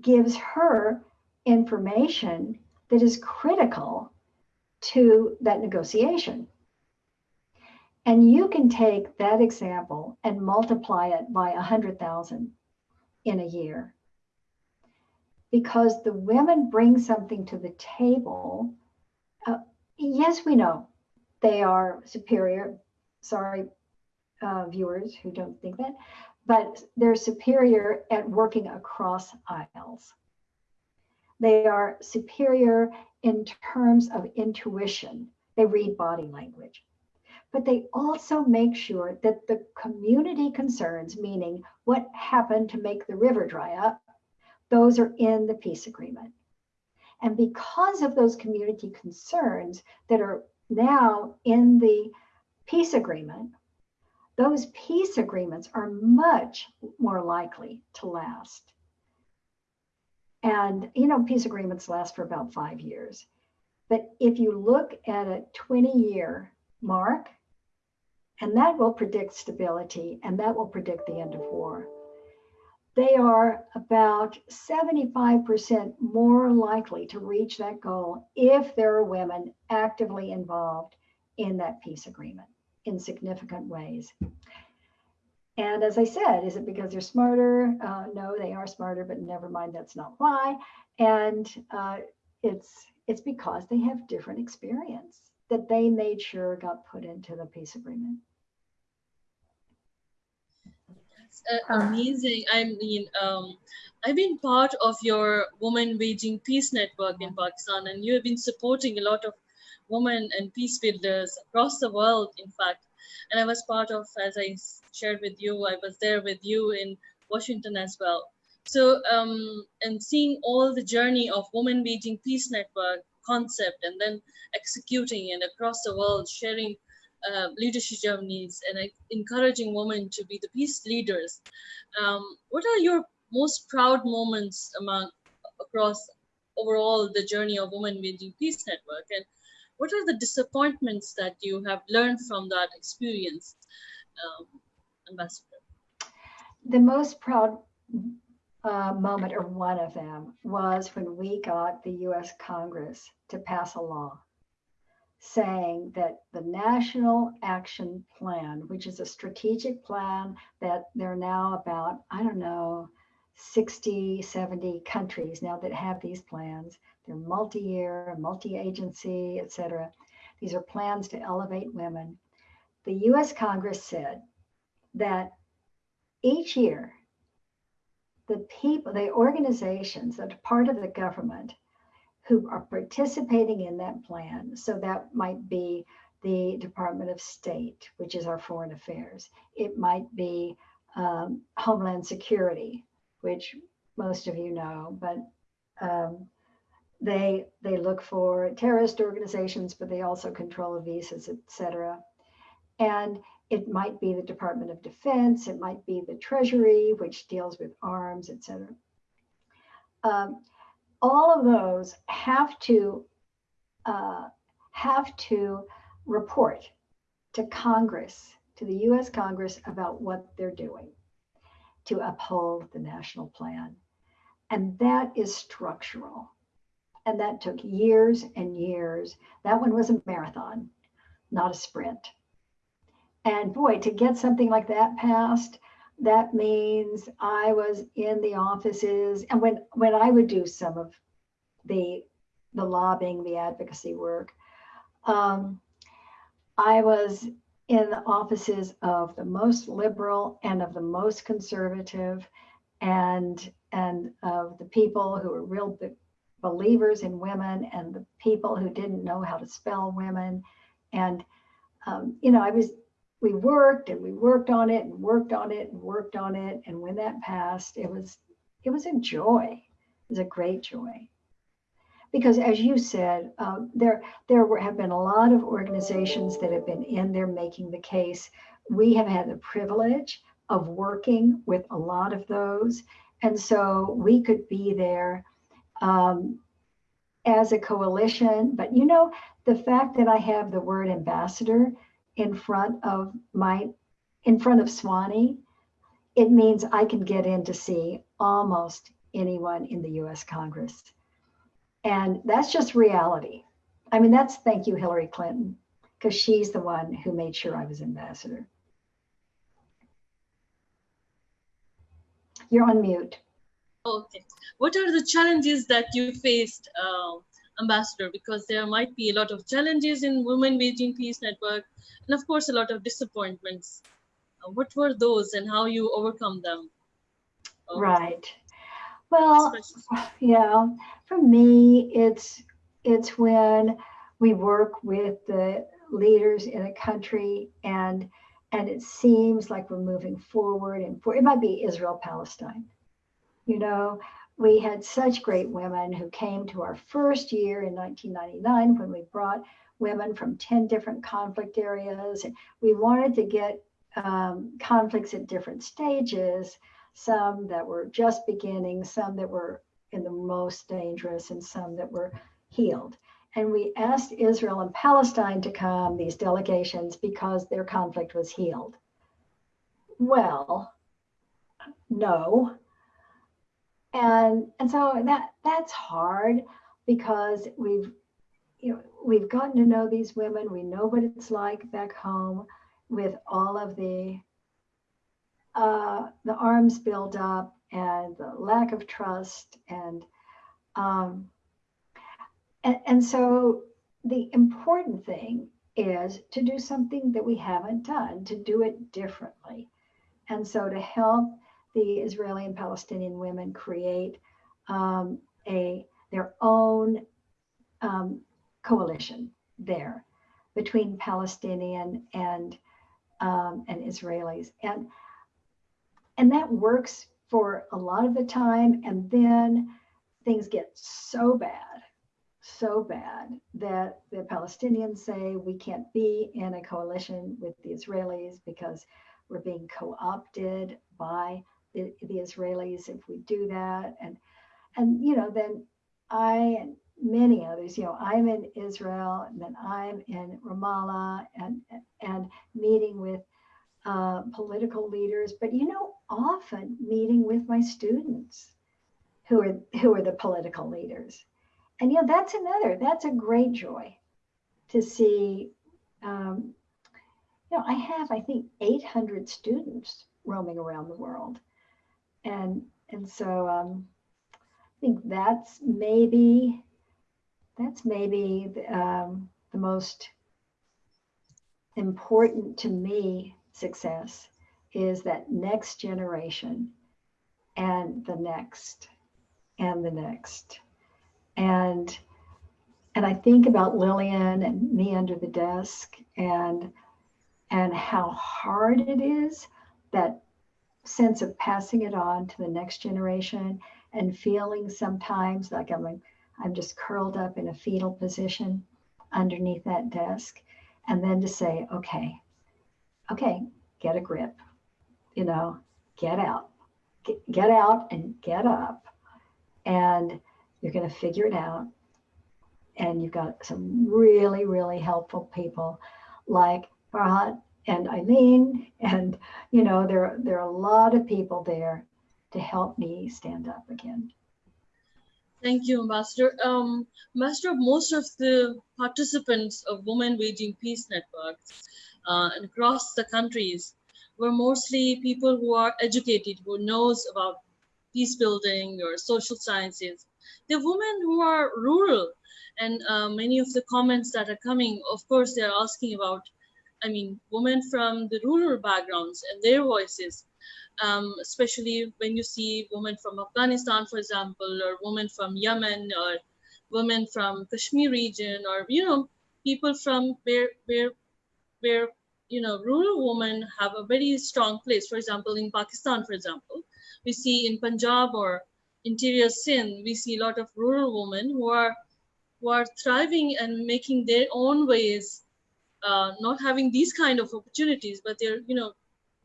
gives her information that is critical to that negotiation. And you can take that example and multiply it by 100,000 in a year. Because the women bring something to the table. Uh, yes, we know they are superior. Sorry, uh, viewers who don't think that, but they're superior at working across aisles. They are superior in terms of intuition. They read body language but they also make sure that the community concerns, meaning what happened to make the river dry up, those are in the peace agreement. And because of those community concerns that are now in the peace agreement, those peace agreements are much more likely to last. And, you know, peace agreements last for about five years. But if you look at a 20 year mark, And that will predict stability and that will predict the end of war. They are about 75% more likely to reach that goal if there are women actively involved in that peace agreement in significant ways. And as I said, is it because they're smarter? Uh, no, they are smarter, but never mind, that's not why. And uh, it's it's because they have different experience that they made sure got put into the peace agreement. Uh, amazing. I mean, um, I've been part of your Women Waging Peace Network in Pakistan, and you have been supporting a lot of women and peace builders across the world, in fact. And I was part of, as I shared with you, I was there with you in Washington as well. So, um, and seeing all the journey of Women Waging Peace Network concept and then executing and across the world, sharing uh, leadership journeys and encouraging women to be the peace leaders. Um, what are your most proud moments among across overall the journey of Women Building Peace Network? And what are the disappointments that you have learned from that experience, um, Ambassador? The most proud uh, moment, or one of them, was when we got the US Congress to pass a law saying that the National Action Plan, which is a strategic plan that there are now about, I don't know, 60, 70 countries now that have these plans. They're multi-year, multi-agency, et cetera. These are plans to elevate women. The US Congress said that each year, the people, the organizations that are part of the government who are participating in that plan. So that might be the Department of State, which is our foreign affairs. It might be um, Homeland Security, which most of you know, but um, they they look for terrorist organizations, but they also control visas, etc. And it might be the Department of Defense, it might be the Treasury, which deals with arms, etc. Um, all of those have to uh, have to report to Congress, to the U.S. Congress about what they're doing to uphold the national plan. And that is structural. And that took years and years. That one was a marathon, not a sprint. And boy, to get something like that passed, that means I was in the offices. And when, when I would do some of the, the lobbying, the advocacy work, um, I was in the offices of the most liberal and of the most conservative and and of the people who were real believers in women and the people who didn't know how to spell women and um, you know i was we worked and we worked on it and worked on it and worked on it and when that passed it was it was a joy it was a great joy because as you said, um, there, there were, have been a lot of organizations that have been in there making the case. We have had the privilege of working with a lot of those. And so we could be there um, as a coalition. But you know, the fact that I have the word ambassador in front of my, in front of Swanee, it means I can get in to see almost anyone in the US Congress. And that's just reality. I mean, that's thank you, Hillary Clinton, because she's the one who made sure I was ambassador. You're on mute. Okay. What are the challenges that you faced, uh, Ambassador? Because there might be a lot of challenges in Women Waging Peace Network, and of course, a lot of disappointments. Uh, what were those and how you overcome them? Uh, right. Well, yeah, for me, it's it's when we work with the leaders in a country and and it seems like we're moving forward and for it might be Israel Palestine. You know, we had such great women who came to our first year in 1999 when we brought women from 10 different conflict areas and we wanted to get um, conflicts at different stages some that were just beginning, some that were in the most dangerous, and some that were healed. And we asked Israel and Palestine to come, these delegations, because their conflict was healed. Well, no. And, and so that that's hard because we've you know we've gotten to know these women. We know what it's like back home with all of the uh, the arms build up and the lack of trust and um, and, and so the important thing is to do something that we haven't done, to do it differently. And so to help the Israeli and Palestinian women create um, a their own um, coalition there between Palestinian and um, and Israelis, and and that works for a lot of the time, and then things get so bad, so bad that the Palestinians say we can't be in a coalition with the Israelis because we're being co-opted by the, the Israelis if we do that, and and you know then I and many others, you know, I'm in Israel and then I'm in Ramallah and and meeting with uh, political leaders, but you know, often meeting with my students who are who are the political leaders. And you know, that's another, that's a great joy to see. Um, you know, I have, I think, 800 students roaming around the world. And and so um, I think that's maybe that's maybe um, the most important to me success is that next generation and the next and the next. And and i think about lillian and me under the desk and and how hard it is that sense of passing it on to the next generation and feeling sometimes like i'm i'm just curled up in a fetal position underneath that desk and then to say okay okay get a grip you know get out get, get out and get up. And you're going to figure it out. And you've got some really really helpful people like Farhat and Eileen and you know there there are a lot of people there to help me stand up again Thank you, Ambassador. Um, Ambassador, most of the participants of Women Waging Peace Networks uh, across the countries were mostly people who are educated, who knows about peace building or social sciences. They're women who are rural, and uh, many of the comments that are coming, of course, they're asking about, I mean, women from the rural backgrounds and their voices um, especially when you see women from Afghanistan, for example, or women from Yemen, or women from Kashmir region, or you know, people from where where where you know rural women have a very strong place. For example, in Pakistan, for example, we see in Punjab or interior Sindh, we see a lot of rural women who are who are thriving and making their own ways, uh, not having these kind of opportunities, but they're you know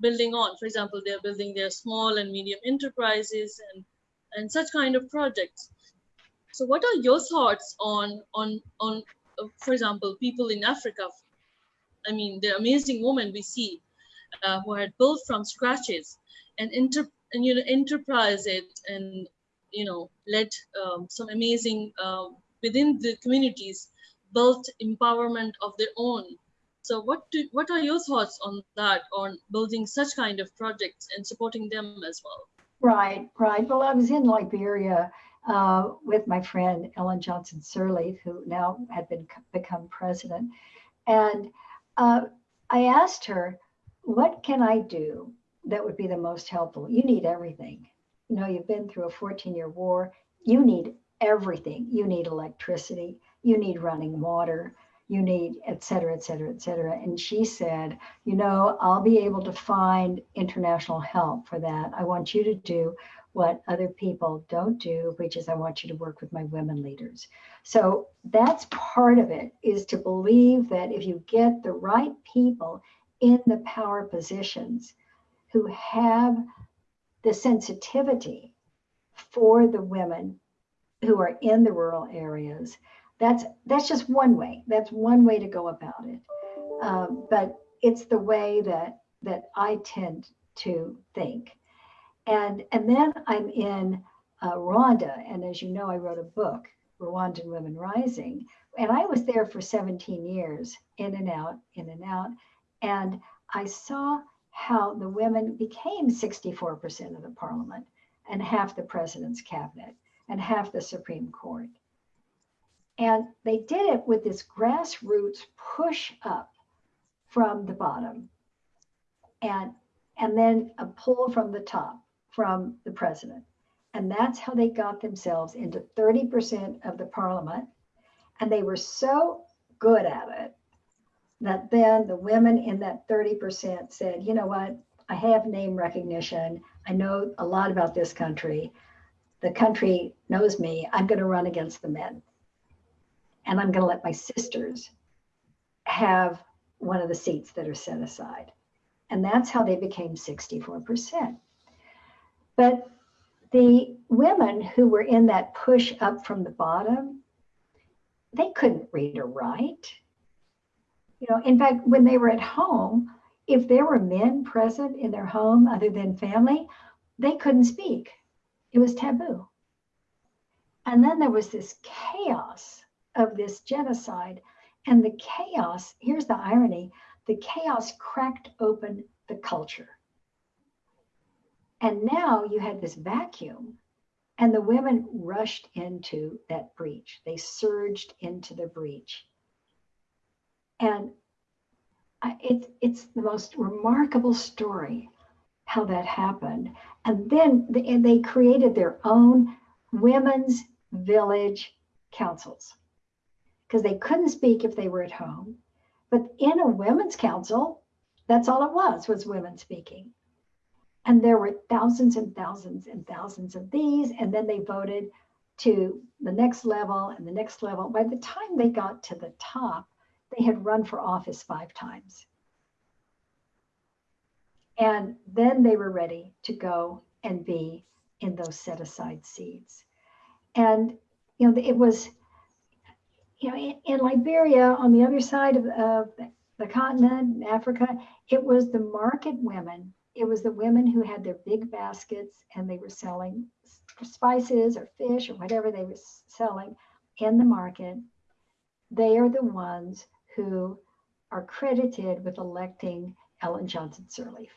building on. For example, they're building their small and medium enterprises and, and such kind of projects. So what are your thoughts on, on, on uh, for example, people in Africa? I mean, the amazing women we see uh, who had built from scratches and, inter, and you know, enterprise it and, you know, led um, some amazing, uh, within the communities, built empowerment of their own so what do, what are your thoughts on that, on building such kind of projects and supporting them as well? Right, right. Well, I was in Liberia uh, with my friend Ellen Johnson Sirleaf, who now had been become president, and uh, I asked her, "What can I do that would be the most helpful?" You need everything. You know, you've been through a 14-year war. You need everything. You need electricity. You need running water you need, et cetera, et cetera, et cetera. And she said, you know, I'll be able to find international help for that. I want you to do what other people don't do, which is I want you to work with my women leaders. So that's part of it is to believe that if you get the right people in the power positions who have the sensitivity for the women who are in the rural areas, that's that's just one way. That's one way to go about it. Um, but it's the way that that I tend to think. And and then I'm in uh, Rwanda, and as you know, I wrote a book, Rwandan Women Rising, and I was there for 17 years, in and out, in and out, and I saw how the women became 64% of the parliament and half the president's cabinet and half the Supreme Court. And they did it with this grassroots push up from the bottom and, and then a pull from the top from the president. And that's how they got themselves into 30% of the parliament. And they were so good at it that then the women in that 30% said, you know what, I have name recognition. I know a lot about this country. The country knows me. I'm going to run against the men. And I'm going to let my sisters have one of the seats that are set aside. And that's how they became 64%. But the women who were in that push up from the bottom, they couldn't read or write. You know, in fact, when they were at home, if there were men present in their home other than family, they couldn't speak. It was taboo. And then there was this chaos of this genocide. And the chaos, here's the irony the chaos cracked open the culture. And now you had this vacuum, and the women rushed into that breach. They surged into the breach. And it's, it's the most remarkable story how that happened. And then they, and they created their own women's village councils because they couldn't speak if they were at home. But in a women's council, that's all it was, was women speaking. And there were thousands and thousands and thousands of these. And then they voted to the next level and the next level. By the time they got to the top, they had run for office five times. And then they were ready to go and be in those set aside seats. And, you know, it was, you know, in, in Liberia, on the other side of, of the continent, Africa, it was the market women it was the women who had their big baskets and they were selling spices or fish or whatever they were selling in the market. They are the ones who are credited with electing Ellen Johnson Sirleaf.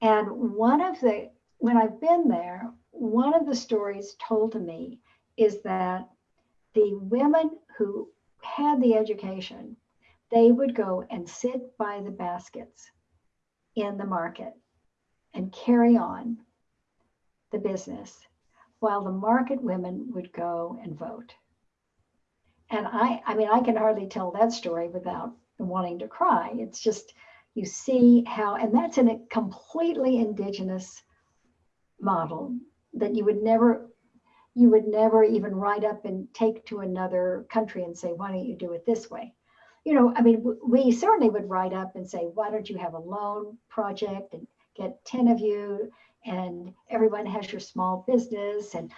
And one of the, when I've been there, one of the stories told to me is that the women who had the education, they would go and sit by the baskets in the market and carry on the business while the market women would go and vote. And I, I mean, I can hardly tell that story without wanting to cry. It's just, you see how, and that's in a completely indigenous model that you would never, you would never even write up and take to another country and say, why don't you do it this way? you know, I mean, we certainly would write up and say, why don't you have a loan project and get 10 of you and everyone has your small business and,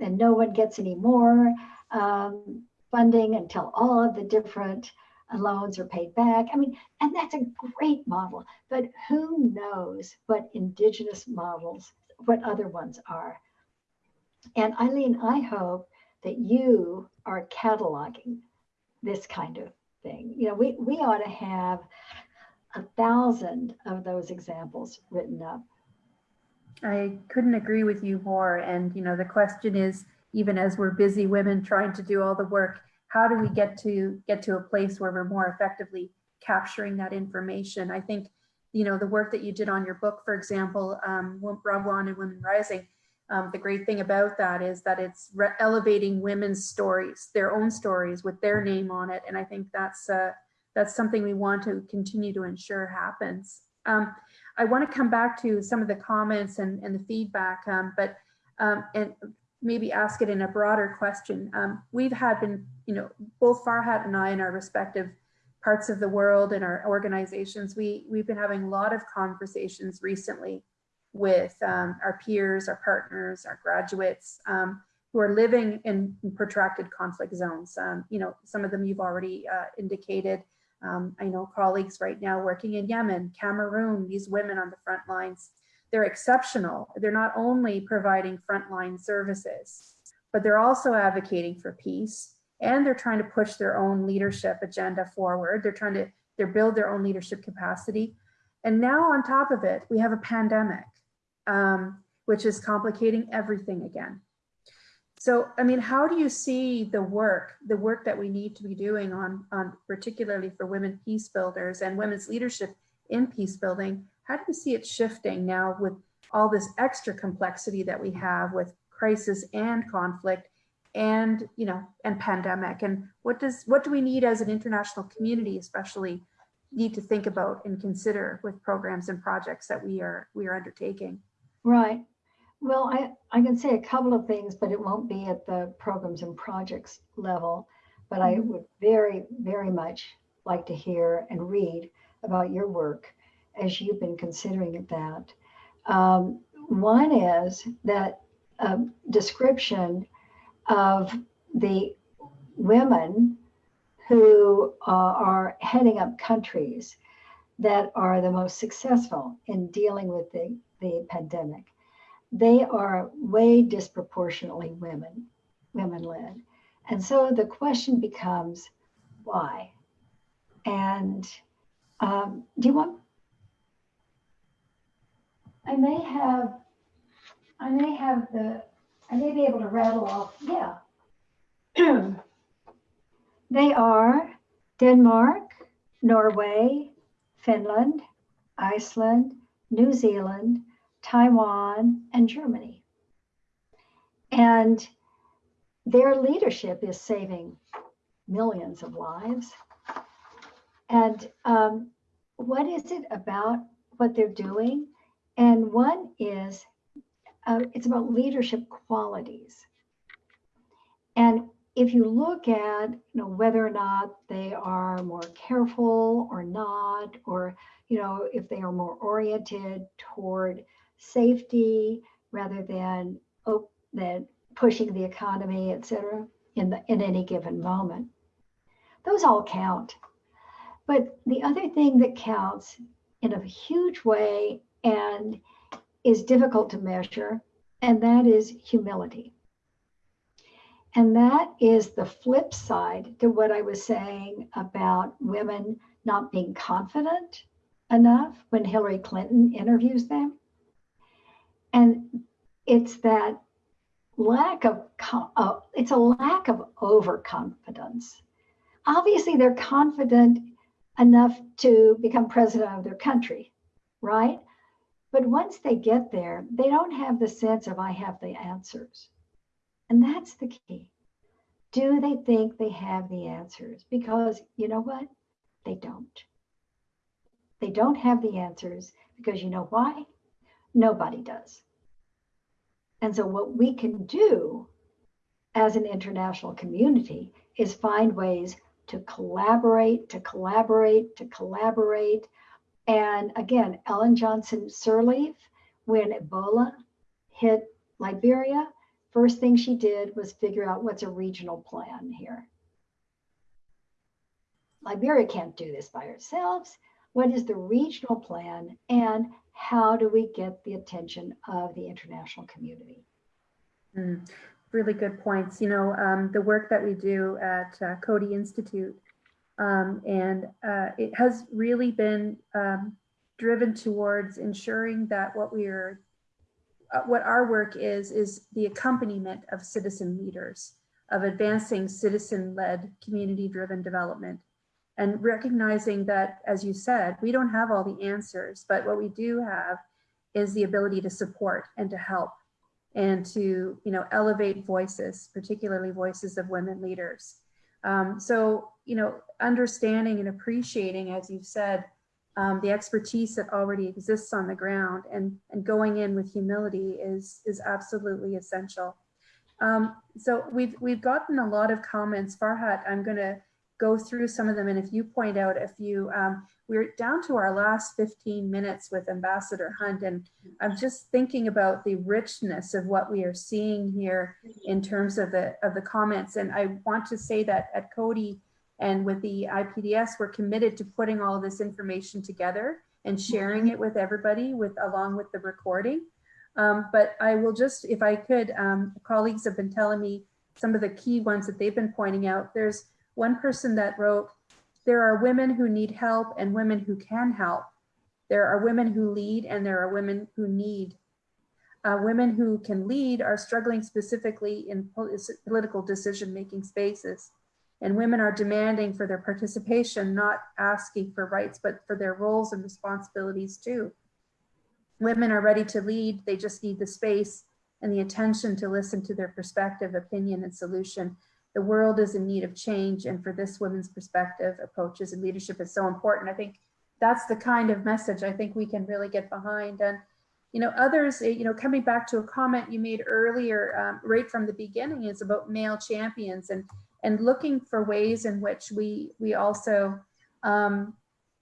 and no one gets any more um, funding until all of the different loans are paid back. I mean, and that's a great model, but who knows what indigenous models, what other ones are. And Eileen, I hope that you are cataloging this kind of thing. You know, we, we ought to have a thousand of those examples written up. I couldn't agree with you more. And, you know, the question is, even as we're busy women trying to do all the work, how do we get to get to a place where we're more effectively capturing that information? I think, you know, the work that you did on your book, for example, um, Rwanda Women Rising, um, the great thing about that is that it's elevating women's stories, their own stories with their name on it. And I think that's uh, that's something we want to continue to ensure happens. Um, I want to come back to some of the comments and, and the feedback, um, but um, and maybe ask it in a broader question. Um, we've had been, you know, both Farhat and I in our respective parts of the world and our organizations, we, we've been having a lot of conversations recently with um, our peers, our partners, our graduates, um, who are living in protracted conflict zones. Um, you know, some of them you've already uh, indicated. Um, I know colleagues right now working in Yemen, Cameroon, these women on the front lines, they're exceptional. They're not only providing frontline services, but they're also advocating for peace and they're trying to push their own leadership agenda forward. They're trying to—they're build their own leadership capacity. And now on top of it, we have a pandemic, um, which is complicating everything again. So, I mean, how do you see the work, the work that we need to be doing on, on particularly for women peace builders and women's leadership in peace building? How do you see it shifting now with all this extra complexity that we have with crisis and conflict and, you know, and pandemic? And what does, what do we need as an international community, especially need to think about and consider with programs and projects that we are, we are undertaking? Right. Well, I, I can say a couple of things, but it won't be at the programs and projects level. But I would very, very much like to hear and read about your work as you've been considering that. Um, one is that a description of the women who uh, are heading up countries that are the most successful in dealing with the, the pandemic they are way disproportionately women, women led. And so the question becomes, why? And um, do you want? I may have, I may have the, I may be able to rattle off, yeah. they are Denmark, Norway, Finland, Iceland, New Zealand, Taiwan, and Germany. And their leadership is saving millions of lives. And um, what is it about what they're doing? And one is uh, it's about leadership qualities. And if you look at you know whether or not they are more careful or not, or you know if they are more oriented toward safety rather than than pushing the economy, et cetera, in, the, in any given moment. Those all count. But the other thing that counts in a huge way and is difficult to measure, and that is humility. And that is the flip side to what I was saying about women not being confident enough when Hillary Clinton interviews them. And it's that lack of, uh, it's a lack of overconfidence. Obviously, they're confident enough to become president of their country, right? But once they get there, they don't have the sense of, I have the answers. And that's the key. Do they think they have the answers? Because you know what? They don't. They don't have the answers because you know why? Nobody does. And so, what we can do as an international community is find ways to collaborate, to collaborate, to collaborate. And again, Ellen Johnson Sirleaf, when Ebola hit Liberia, first thing she did was figure out what's a regional plan here. Liberia can't do this by ourselves. What is the regional plan? And how do we get the attention of the international community? Mm, really good points. You know, um, the work that we do at uh, Coady Institute, um, and uh, it has really been um, driven towards ensuring that what we are, uh, what our work is, is the accompaniment of citizen leaders, of advancing citizen-led, community-driven development and recognizing that, as you said, we don't have all the answers, but what we do have is the ability to support and to help and to you know elevate voices, particularly voices of women leaders. Um, so you know understanding and appreciating, as you've said, um, the expertise that already exists on the ground and and going in with humility is is absolutely essential. Um, so we've we've gotten a lot of comments. Farhat, I'm going to go through some of them. And if you point out a few, um, we're down to our last 15 minutes with Ambassador Hunt. And I'm just thinking about the richness of what we are seeing here in terms of the, of the comments. And I want to say that at Coady and with the IPDS, we're committed to putting all this information together and sharing it with everybody with along with the recording. Um, but I will just, if I could, um, colleagues have been telling me some of the key ones that they've been pointing out. There's one person that wrote, there are women who need help and women who can help. There are women who lead and there are women who need. Uh, women who can lead are struggling specifically in political decision-making spaces. And women are demanding for their participation, not asking for rights, but for their roles and responsibilities too. Women are ready to lead, they just need the space and the attention to listen to their perspective, opinion, and solution. The world is in need of change, and for this women's perspective, approaches and leadership is so important. I think that's the kind of message I think we can really get behind. And you know, others, eh, you know, coming back to a comment you made earlier, um, right from the beginning, is about male champions and and looking for ways in which we we also um,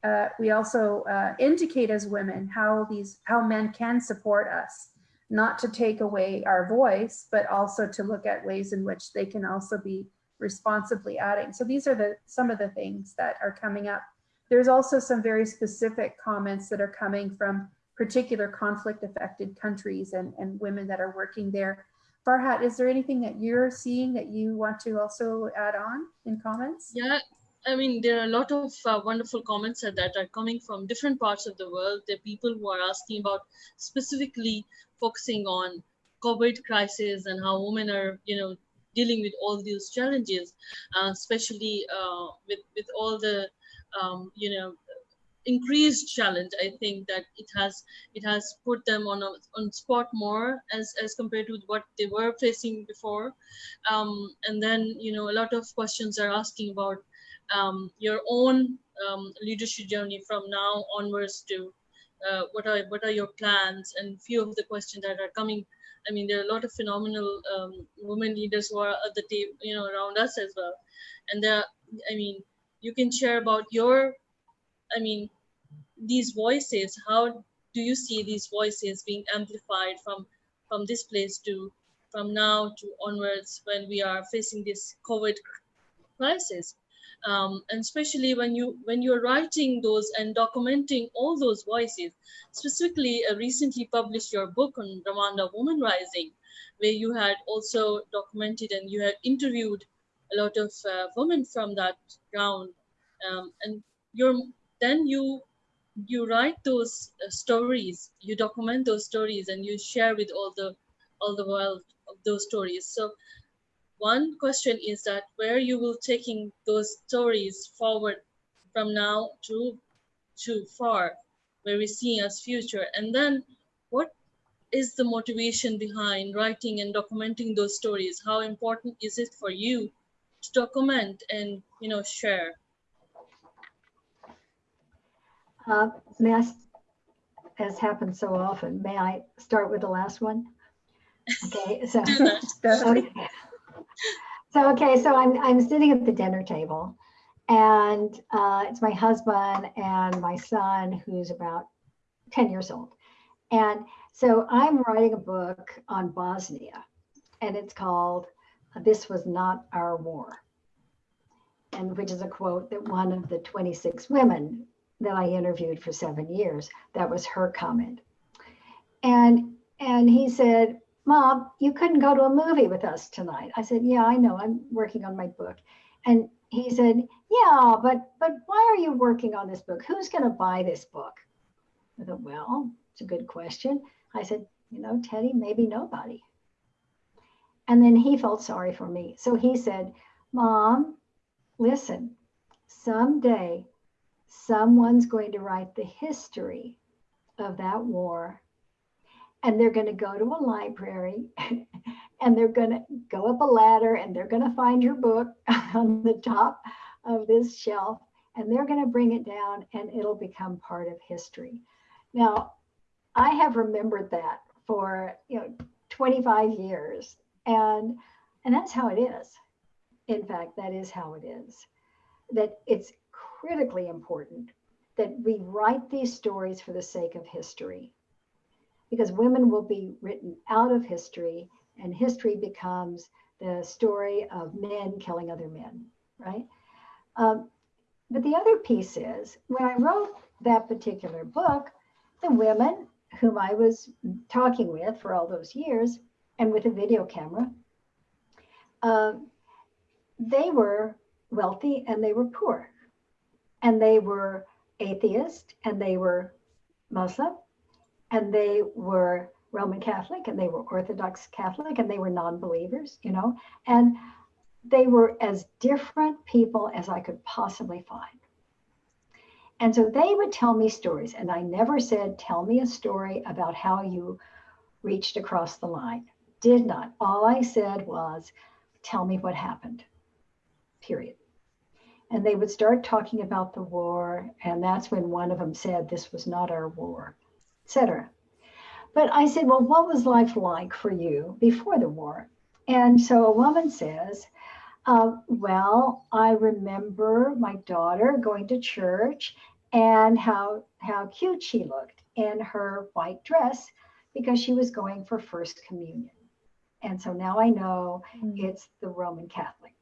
uh, we also uh, indicate as women how these how men can support us not to take away our voice, but also to look at ways in which they can also be responsibly adding. So these are the some of the things that are coming up. There's also some very specific comments that are coming from particular conflict affected countries and, and women that are working there. Farhat, is there anything that you're seeing that you want to also add on in comments? Yeah, I mean, there are a lot of uh, wonderful comments that are coming from different parts of the world. There are people who are asking about specifically focusing on COVID crisis and how women are, you know, dealing with all these challenges, uh, especially uh, with with all the, um, you know, increased challenge. I think that it has it has put them on a on spot more as as compared to what they were facing before, um, and then you know a lot of questions are asking about um, your own um, leadership journey from now onwards to uh, what are what are your plans? And few of the questions that are coming i mean there are a lot of phenomenal um, women leaders who are at the table you know around us as well. And there i mean you can share about your i mean these voices. How do you see these voices being amplified from from this place to from now to onwards when we are facing this covid crisis um, and especially when you when you're writing those and documenting all those voices. Specifically uh, recently published your book on rwanda woman rising where you had also documented and you had interviewed a lot of uh, women from that ground. Um, and you're then you you write those uh, stories you document those stories and you share with all the all the world those stories. So one question is that where you will taking those stories forward from now to too far, where we see as future, and then what is the motivation behind writing and documenting those stories? How important is it for you to document and you know share? Uh, may I, as happens so often, may I start with the last one? Okay, so, okay so okay, so I'm I'm sitting at the dinner table, and uh, it's my husband and my son who's about ten years old, and so I'm writing a book on Bosnia, and it's called "This Was Not Our War," and which is a quote that one of the 26 women that I interviewed for seven years that was her comment, and and he said Mom, you couldn't go to a movie with us tonight. I said, Yeah, I know. I'm working on my book. And he said, Yeah, but but why are you working on this book? Who's going to buy this book? I thought, Well, it's a good question. I said, You know, Teddy, maybe nobody. And then he felt sorry for me. So he said, Mom, listen, someday someone's going to write the history of that war and they're going to go to a library and they're going to go up a ladder and they're going to find your book on the top of this shelf and they're going to bring it down and it'll become part of history. Now, I have remembered that for, you know, 25 years and and that's how it is. In fact, that is how it is. that it's critically important that we write these stories for the sake of history because women will be written out of history and history becomes the story of men killing other men, right? Um, but the other piece is when I wrote that particular book, the women whom I was talking with for all those years and with a video camera, uh, they were wealthy and they were poor. And they were atheist and they were Muslim and they were Roman Catholic and they were Orthodox Catholic and they were non believers, you know, and they were as different people as I could possibly find. And so they would tell me stories, and I never said, Tell me a story about how you reached across the line. Did not. All I said was, Tell me what happened, period. And they would start talking about the war, and that's when one of them said, This was not our war, etc. But I said, Well, what was life like for you before the war? And so a woman says, uh, Well, I remember my daughter going to church and how how cute she looked in her white dress because she was going for first communion. And so now I know mm. it's the Roman Catholic.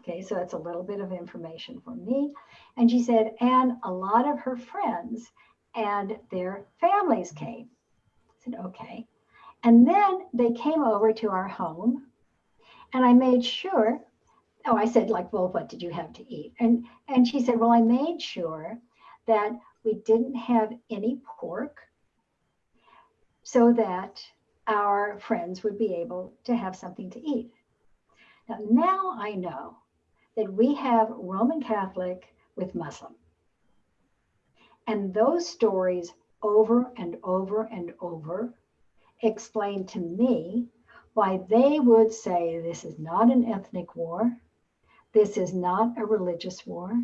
Okay, so that's a little bit of information for me. And she said, and a lot of her friends and their families came. I said, okay. And then they came over to our home, and I made sure. Oh, I said, like, well, what did you have to eat? And and she said, well, I made sure that we didn't have any pork so that our friends would be able to have something to eat. Now, now I know that we have Roman Catholic with Muslim. And those stories over and over and over explain to me why they would say this is not an ethnic war, this is not a religious war,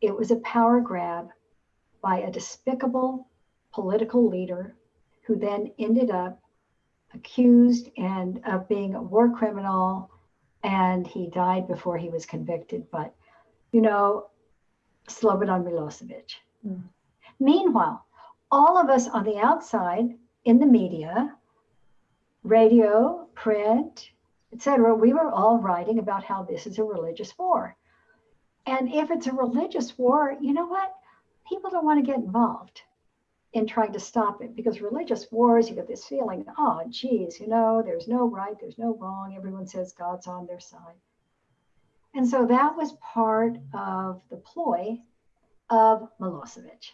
it was a power grab by a despicable political leader who then ended up accused and of being a war criminal and he died before he was convicted. But you know slobodan milosevic mm. meanwhile all of us on the outside in the media radio print etc we were all writing about how this is a religious war and if it's a religious war, you know what? People don't want to get involved in trying to stop it because religious wars, you get this feeling, oh, geez, you know, there's no right, there's no wrong. Everyone says God's on their side. And so that was part of the ploy of Milosevic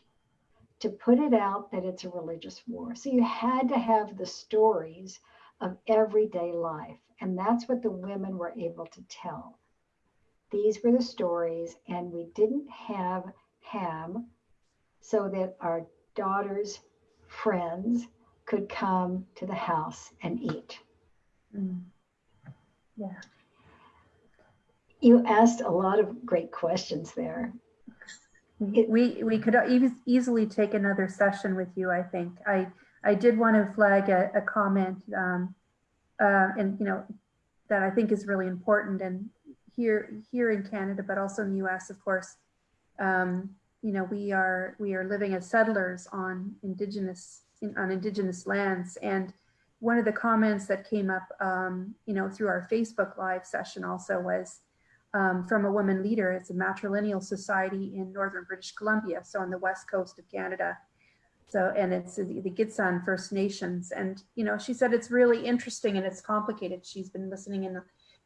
to put it out that it's a religious war. So you had to have the stories of everyday life. And that's what the women were able to tell. These were the stories, and we didn't have ham so that our daughter's friends could come to the house and eat. Mm. Yeah. You asked a lot of great questions there. It, we we could e- easily take another session with you. I think I I did want to flag a, a comment, um, uh, and you know that I think is really important, and here here in Canada, but also in the U.S. Of course, um, you know we are we are living as settlers on indigenous in, on indigenous lands, and one of the comments that came up, um, you know, through our Facebook Live session also was um, from a woman leader. It's a matrilineal society in northern British Columbia, so on the west coast of Canada. So, and it's the, the Gitxsan First Nations, and you know, she said it's really interesting and it's complicated. She's been listening in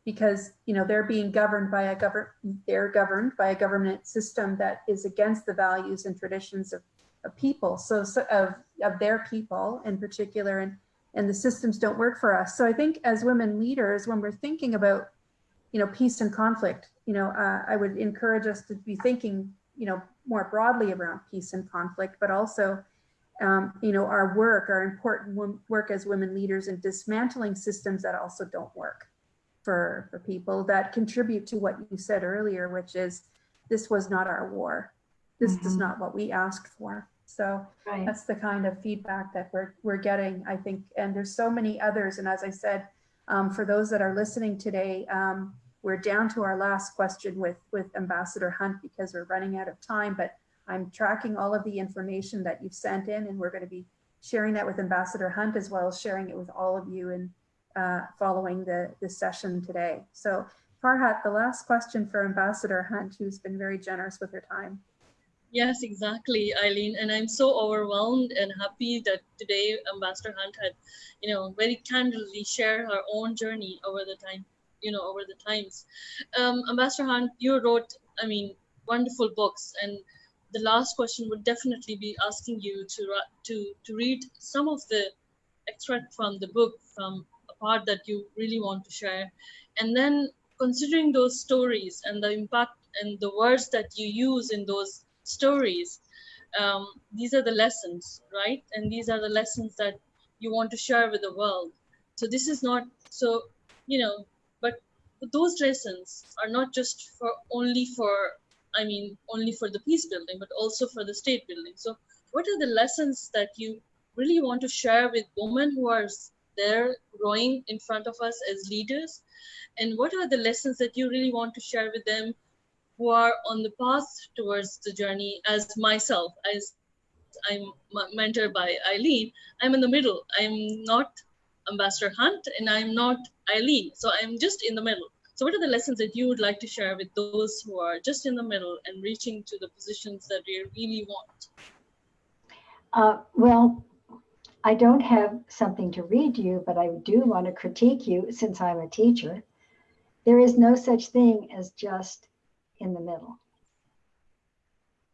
because you know they're being governed by a govern they're governed by a government system that is against the values and traditions of, of people so, so of of their people in particular and and the systems don't work for us so i think as women leaders when we're thinking about you know peace and conflict you know uh, i would encourage us to be thinking you know more broadly around peace and conflict but also um, you know our work our important work as women leaders in dismantling systems that also don't work for, for people that contribute to what you said earlier, which is this was not our war. This mm-hmm. is not what we asked for. So right. that's the kind of feedback that we're, we're getting, I think. And there's so many others. And as I said, um, for those that are listening today, um, we're down to our last question with, with Ambassador Hunt because we're running out of time, but I'm tracking all of the information that you've sent in and we're going to be sharing that with Ambassador Hunt as well as sharing it with all of you and uh, following the, the session today. So Farhat, the last question for Ambassador Hunt, who's been very generous with her time. Yes, exactly, Eileen. And I'm so overwhelmed and happy that today Ambassador Hunt had, you know, very candidly share her own journey over the time, you know, over the times. Um, Ambassador Hunt, you wrote, I mean, wonderful books. And the last question would definitely be asking you to, to, to read some of the extract from the book, from a part that you really want to share. And then considering those stories and the impact and the words that you use in those stories um, these are the lessons right and these are the lessons that you want to share with the world so this is not so you know but those lessons are not just for only for i mean only for the peace building but also for the state building. So what are the lessons that you really want to share with women who are there growing in front of us as leaders? And what are the lessons that you really want to share with them who are on the path towards the journey? As myself, as I'm mentored by Eileen, I'm in the middle. I'm not Ambassador Hunt and I'm not Eileen. So I'm just in the middle. So what are the lessons that you would like to share with those who are just in the middle and reaching to the positions that we really want? Uh, well, I don't have something to read you, but I do want to critique you since I'm a teacher. There is no such thing as just in the middle.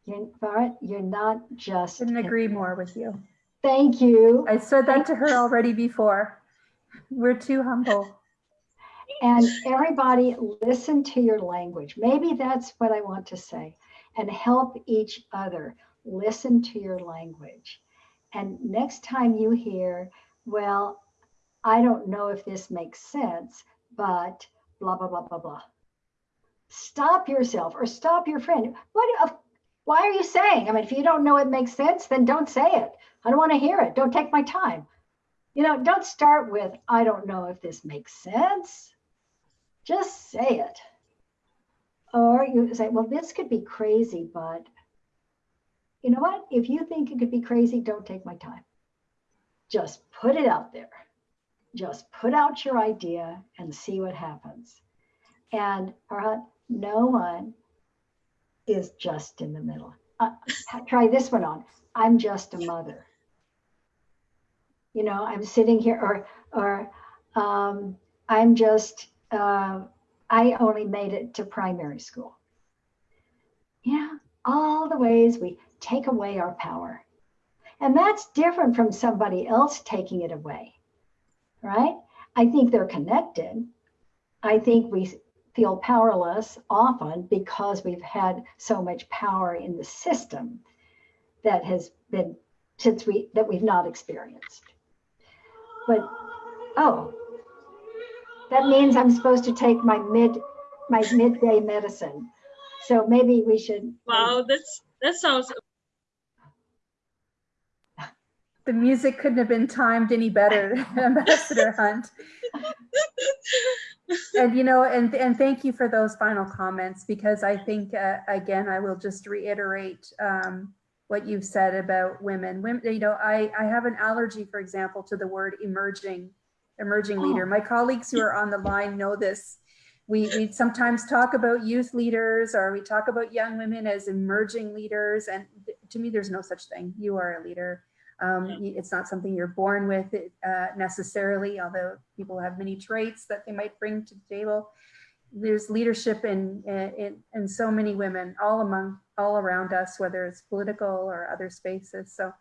You're, you're not just. Couldn't agree more with you. Thank you. I said that to her already before. We're too humble. And everybody listen to your language. Maybe that's what I want to say. And help each other listen to your language. And next time you hear, well, I don't know if this makes sense, but blah, blah, blah, blah, blah stop yourself or stop your friend. What? Why are you saying? I mean, if you don't know it makes sense, then don't say it. I don't want to hear it. Don't take my time. You know, don't start with, I don't know if this makes sense. Just say it. Or you say, well, this could be crazy, but you know what? If you think it could be crazy, don't take my time. Just put it out there. Just put out your idea and see what happens. And Farhat, no one is just in the middle. Uh, try this one on. I'm just a mother. You know, I'm sitting here, or or um, I'm just. Uh, I only made it to primary school. Yeah, all the ways we take away our power, and that's different from somebody else taking it away, right? I think they're connected. I think we feel powerless often because we've had so much power in the system that has been since we that we've not experienced. But oh, that means I'm supposed to take my mid my midday medicine. So maybe we should Wow, that's that sounds the music couldn't have been timed any better, Ambassador Hunt. and you know, and and thank you for those final comments because I think uh, again I will just reiterate um, what you've said about women. Women, you know, I I have an allergy, for example, to the word emerging, emerging oh. leader. My colleagues who are on the line know this. We we sometimes talk about youth leaders or we talk about young women as emerging leaders, and to me, there's no such thing. You are a leader um, it's not something you're born with uh, necessarily, although people have many traits that they might bring to the table. There's leadership in, in, in so many women all among, all around us, whether it's political or other spaces. So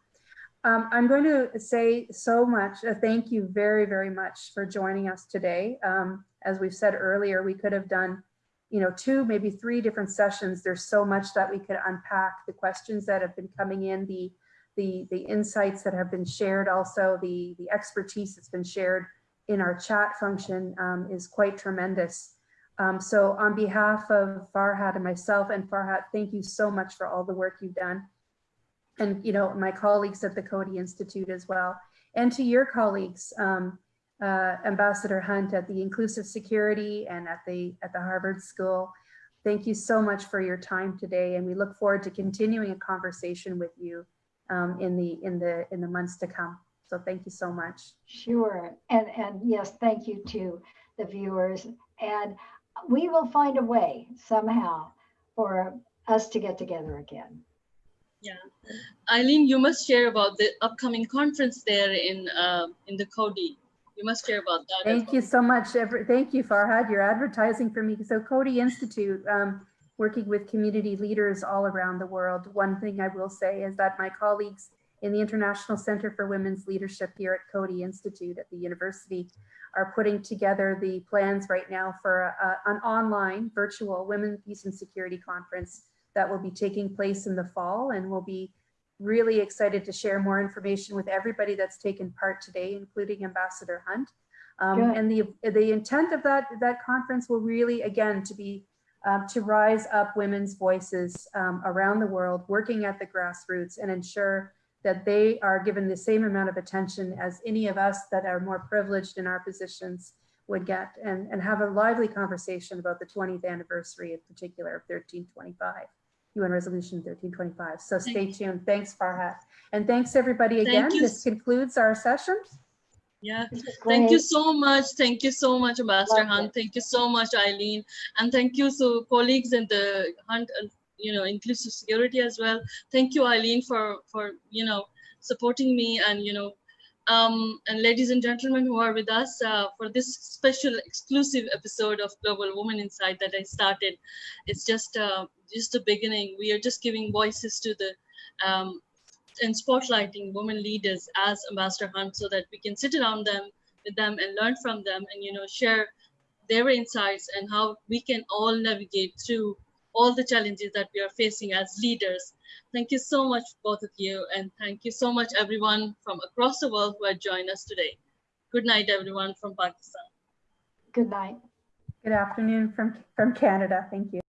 um, I'm going to say so much, uh, thank you very, very much for joining us today. Um, as we've said earlier, we could have done you know, two, maybe three different sessions. There's so much that we could unpack, the questions that have been coming in, the the, the insights that have been shared, also the, the expertise that's been shared in our chat function um, is quite tremendous. Um, so on behalf of Farhat and myself and Farhat, thank you so much for all the work you've done. And, you know, my colleagues at the Coady Institute as well. And to your colleagues, um, uh, Ambassador Hunt at the Inclusive Security and at the at the Harvard School. Thank you so much for your time today, and we look forward to continuing a conversation with you um, in the in the in the months to come. So thank you so much. Sure. And, and yes, thank you to the viewers. And we will find a way somehow for us to get together again. Eileen, you must share about the upcoming conference there in uh, in the Coady. You must share about that. Thank you so much. Every, thank you, Farhat. You're advertising for me. So Coady Institute, um, working with community leaders all around the world. One thing I will say is that my colleagues in the International Center for Women's Leadership here at Coady Institute at the university are putting together the plans right now for a, an online virtual Women, Peace and Security Conference that will be taking place in the fall and we'll be really excited to share more information with everybody that's taken part today, including Ambassador Hunt. Um, and the, the intent of that, that conference will really, again, to be, um, to rise up women's voices um, around the world, working at the grassroots and ensure that they are given the same amount of attention as any of us that are more privileged in our positions would get and, and have a lively conversation about the 20th anniversary in particular of 1325. UN Resolution 1325. So stay Thank tuned. Thanks, Farhat. And thanks, everybody, Thank again. you. This concludes our session. Yeah. Thank you so much. Thank you so much, Ambassador Hunt. it. Thank you so much, Eileen. And thank you so colleagues in the Hunt, uh, you know, inclusive security as well. Thank you, Eileen, for, for, you know, supporting me and, you know, um, and ladies and gentlemen who are with us uh, for this special exclusive episode of Global Woman Insight that I started. It's just, uh, just the beginning. We are just giving voices to the, um, and spotlighting women leaders as Ambassador Hunt so that we can sit around them with them and learn from them and you know share their insights and how we can all navigate through all the challenges that we are facing as leaders. Thank you so much, both of you, and thank you so much, everyone from across the world who had joined us today. Good night, everyone from Pakistan. Good night. Good afternoon from, from Canada. Thank you.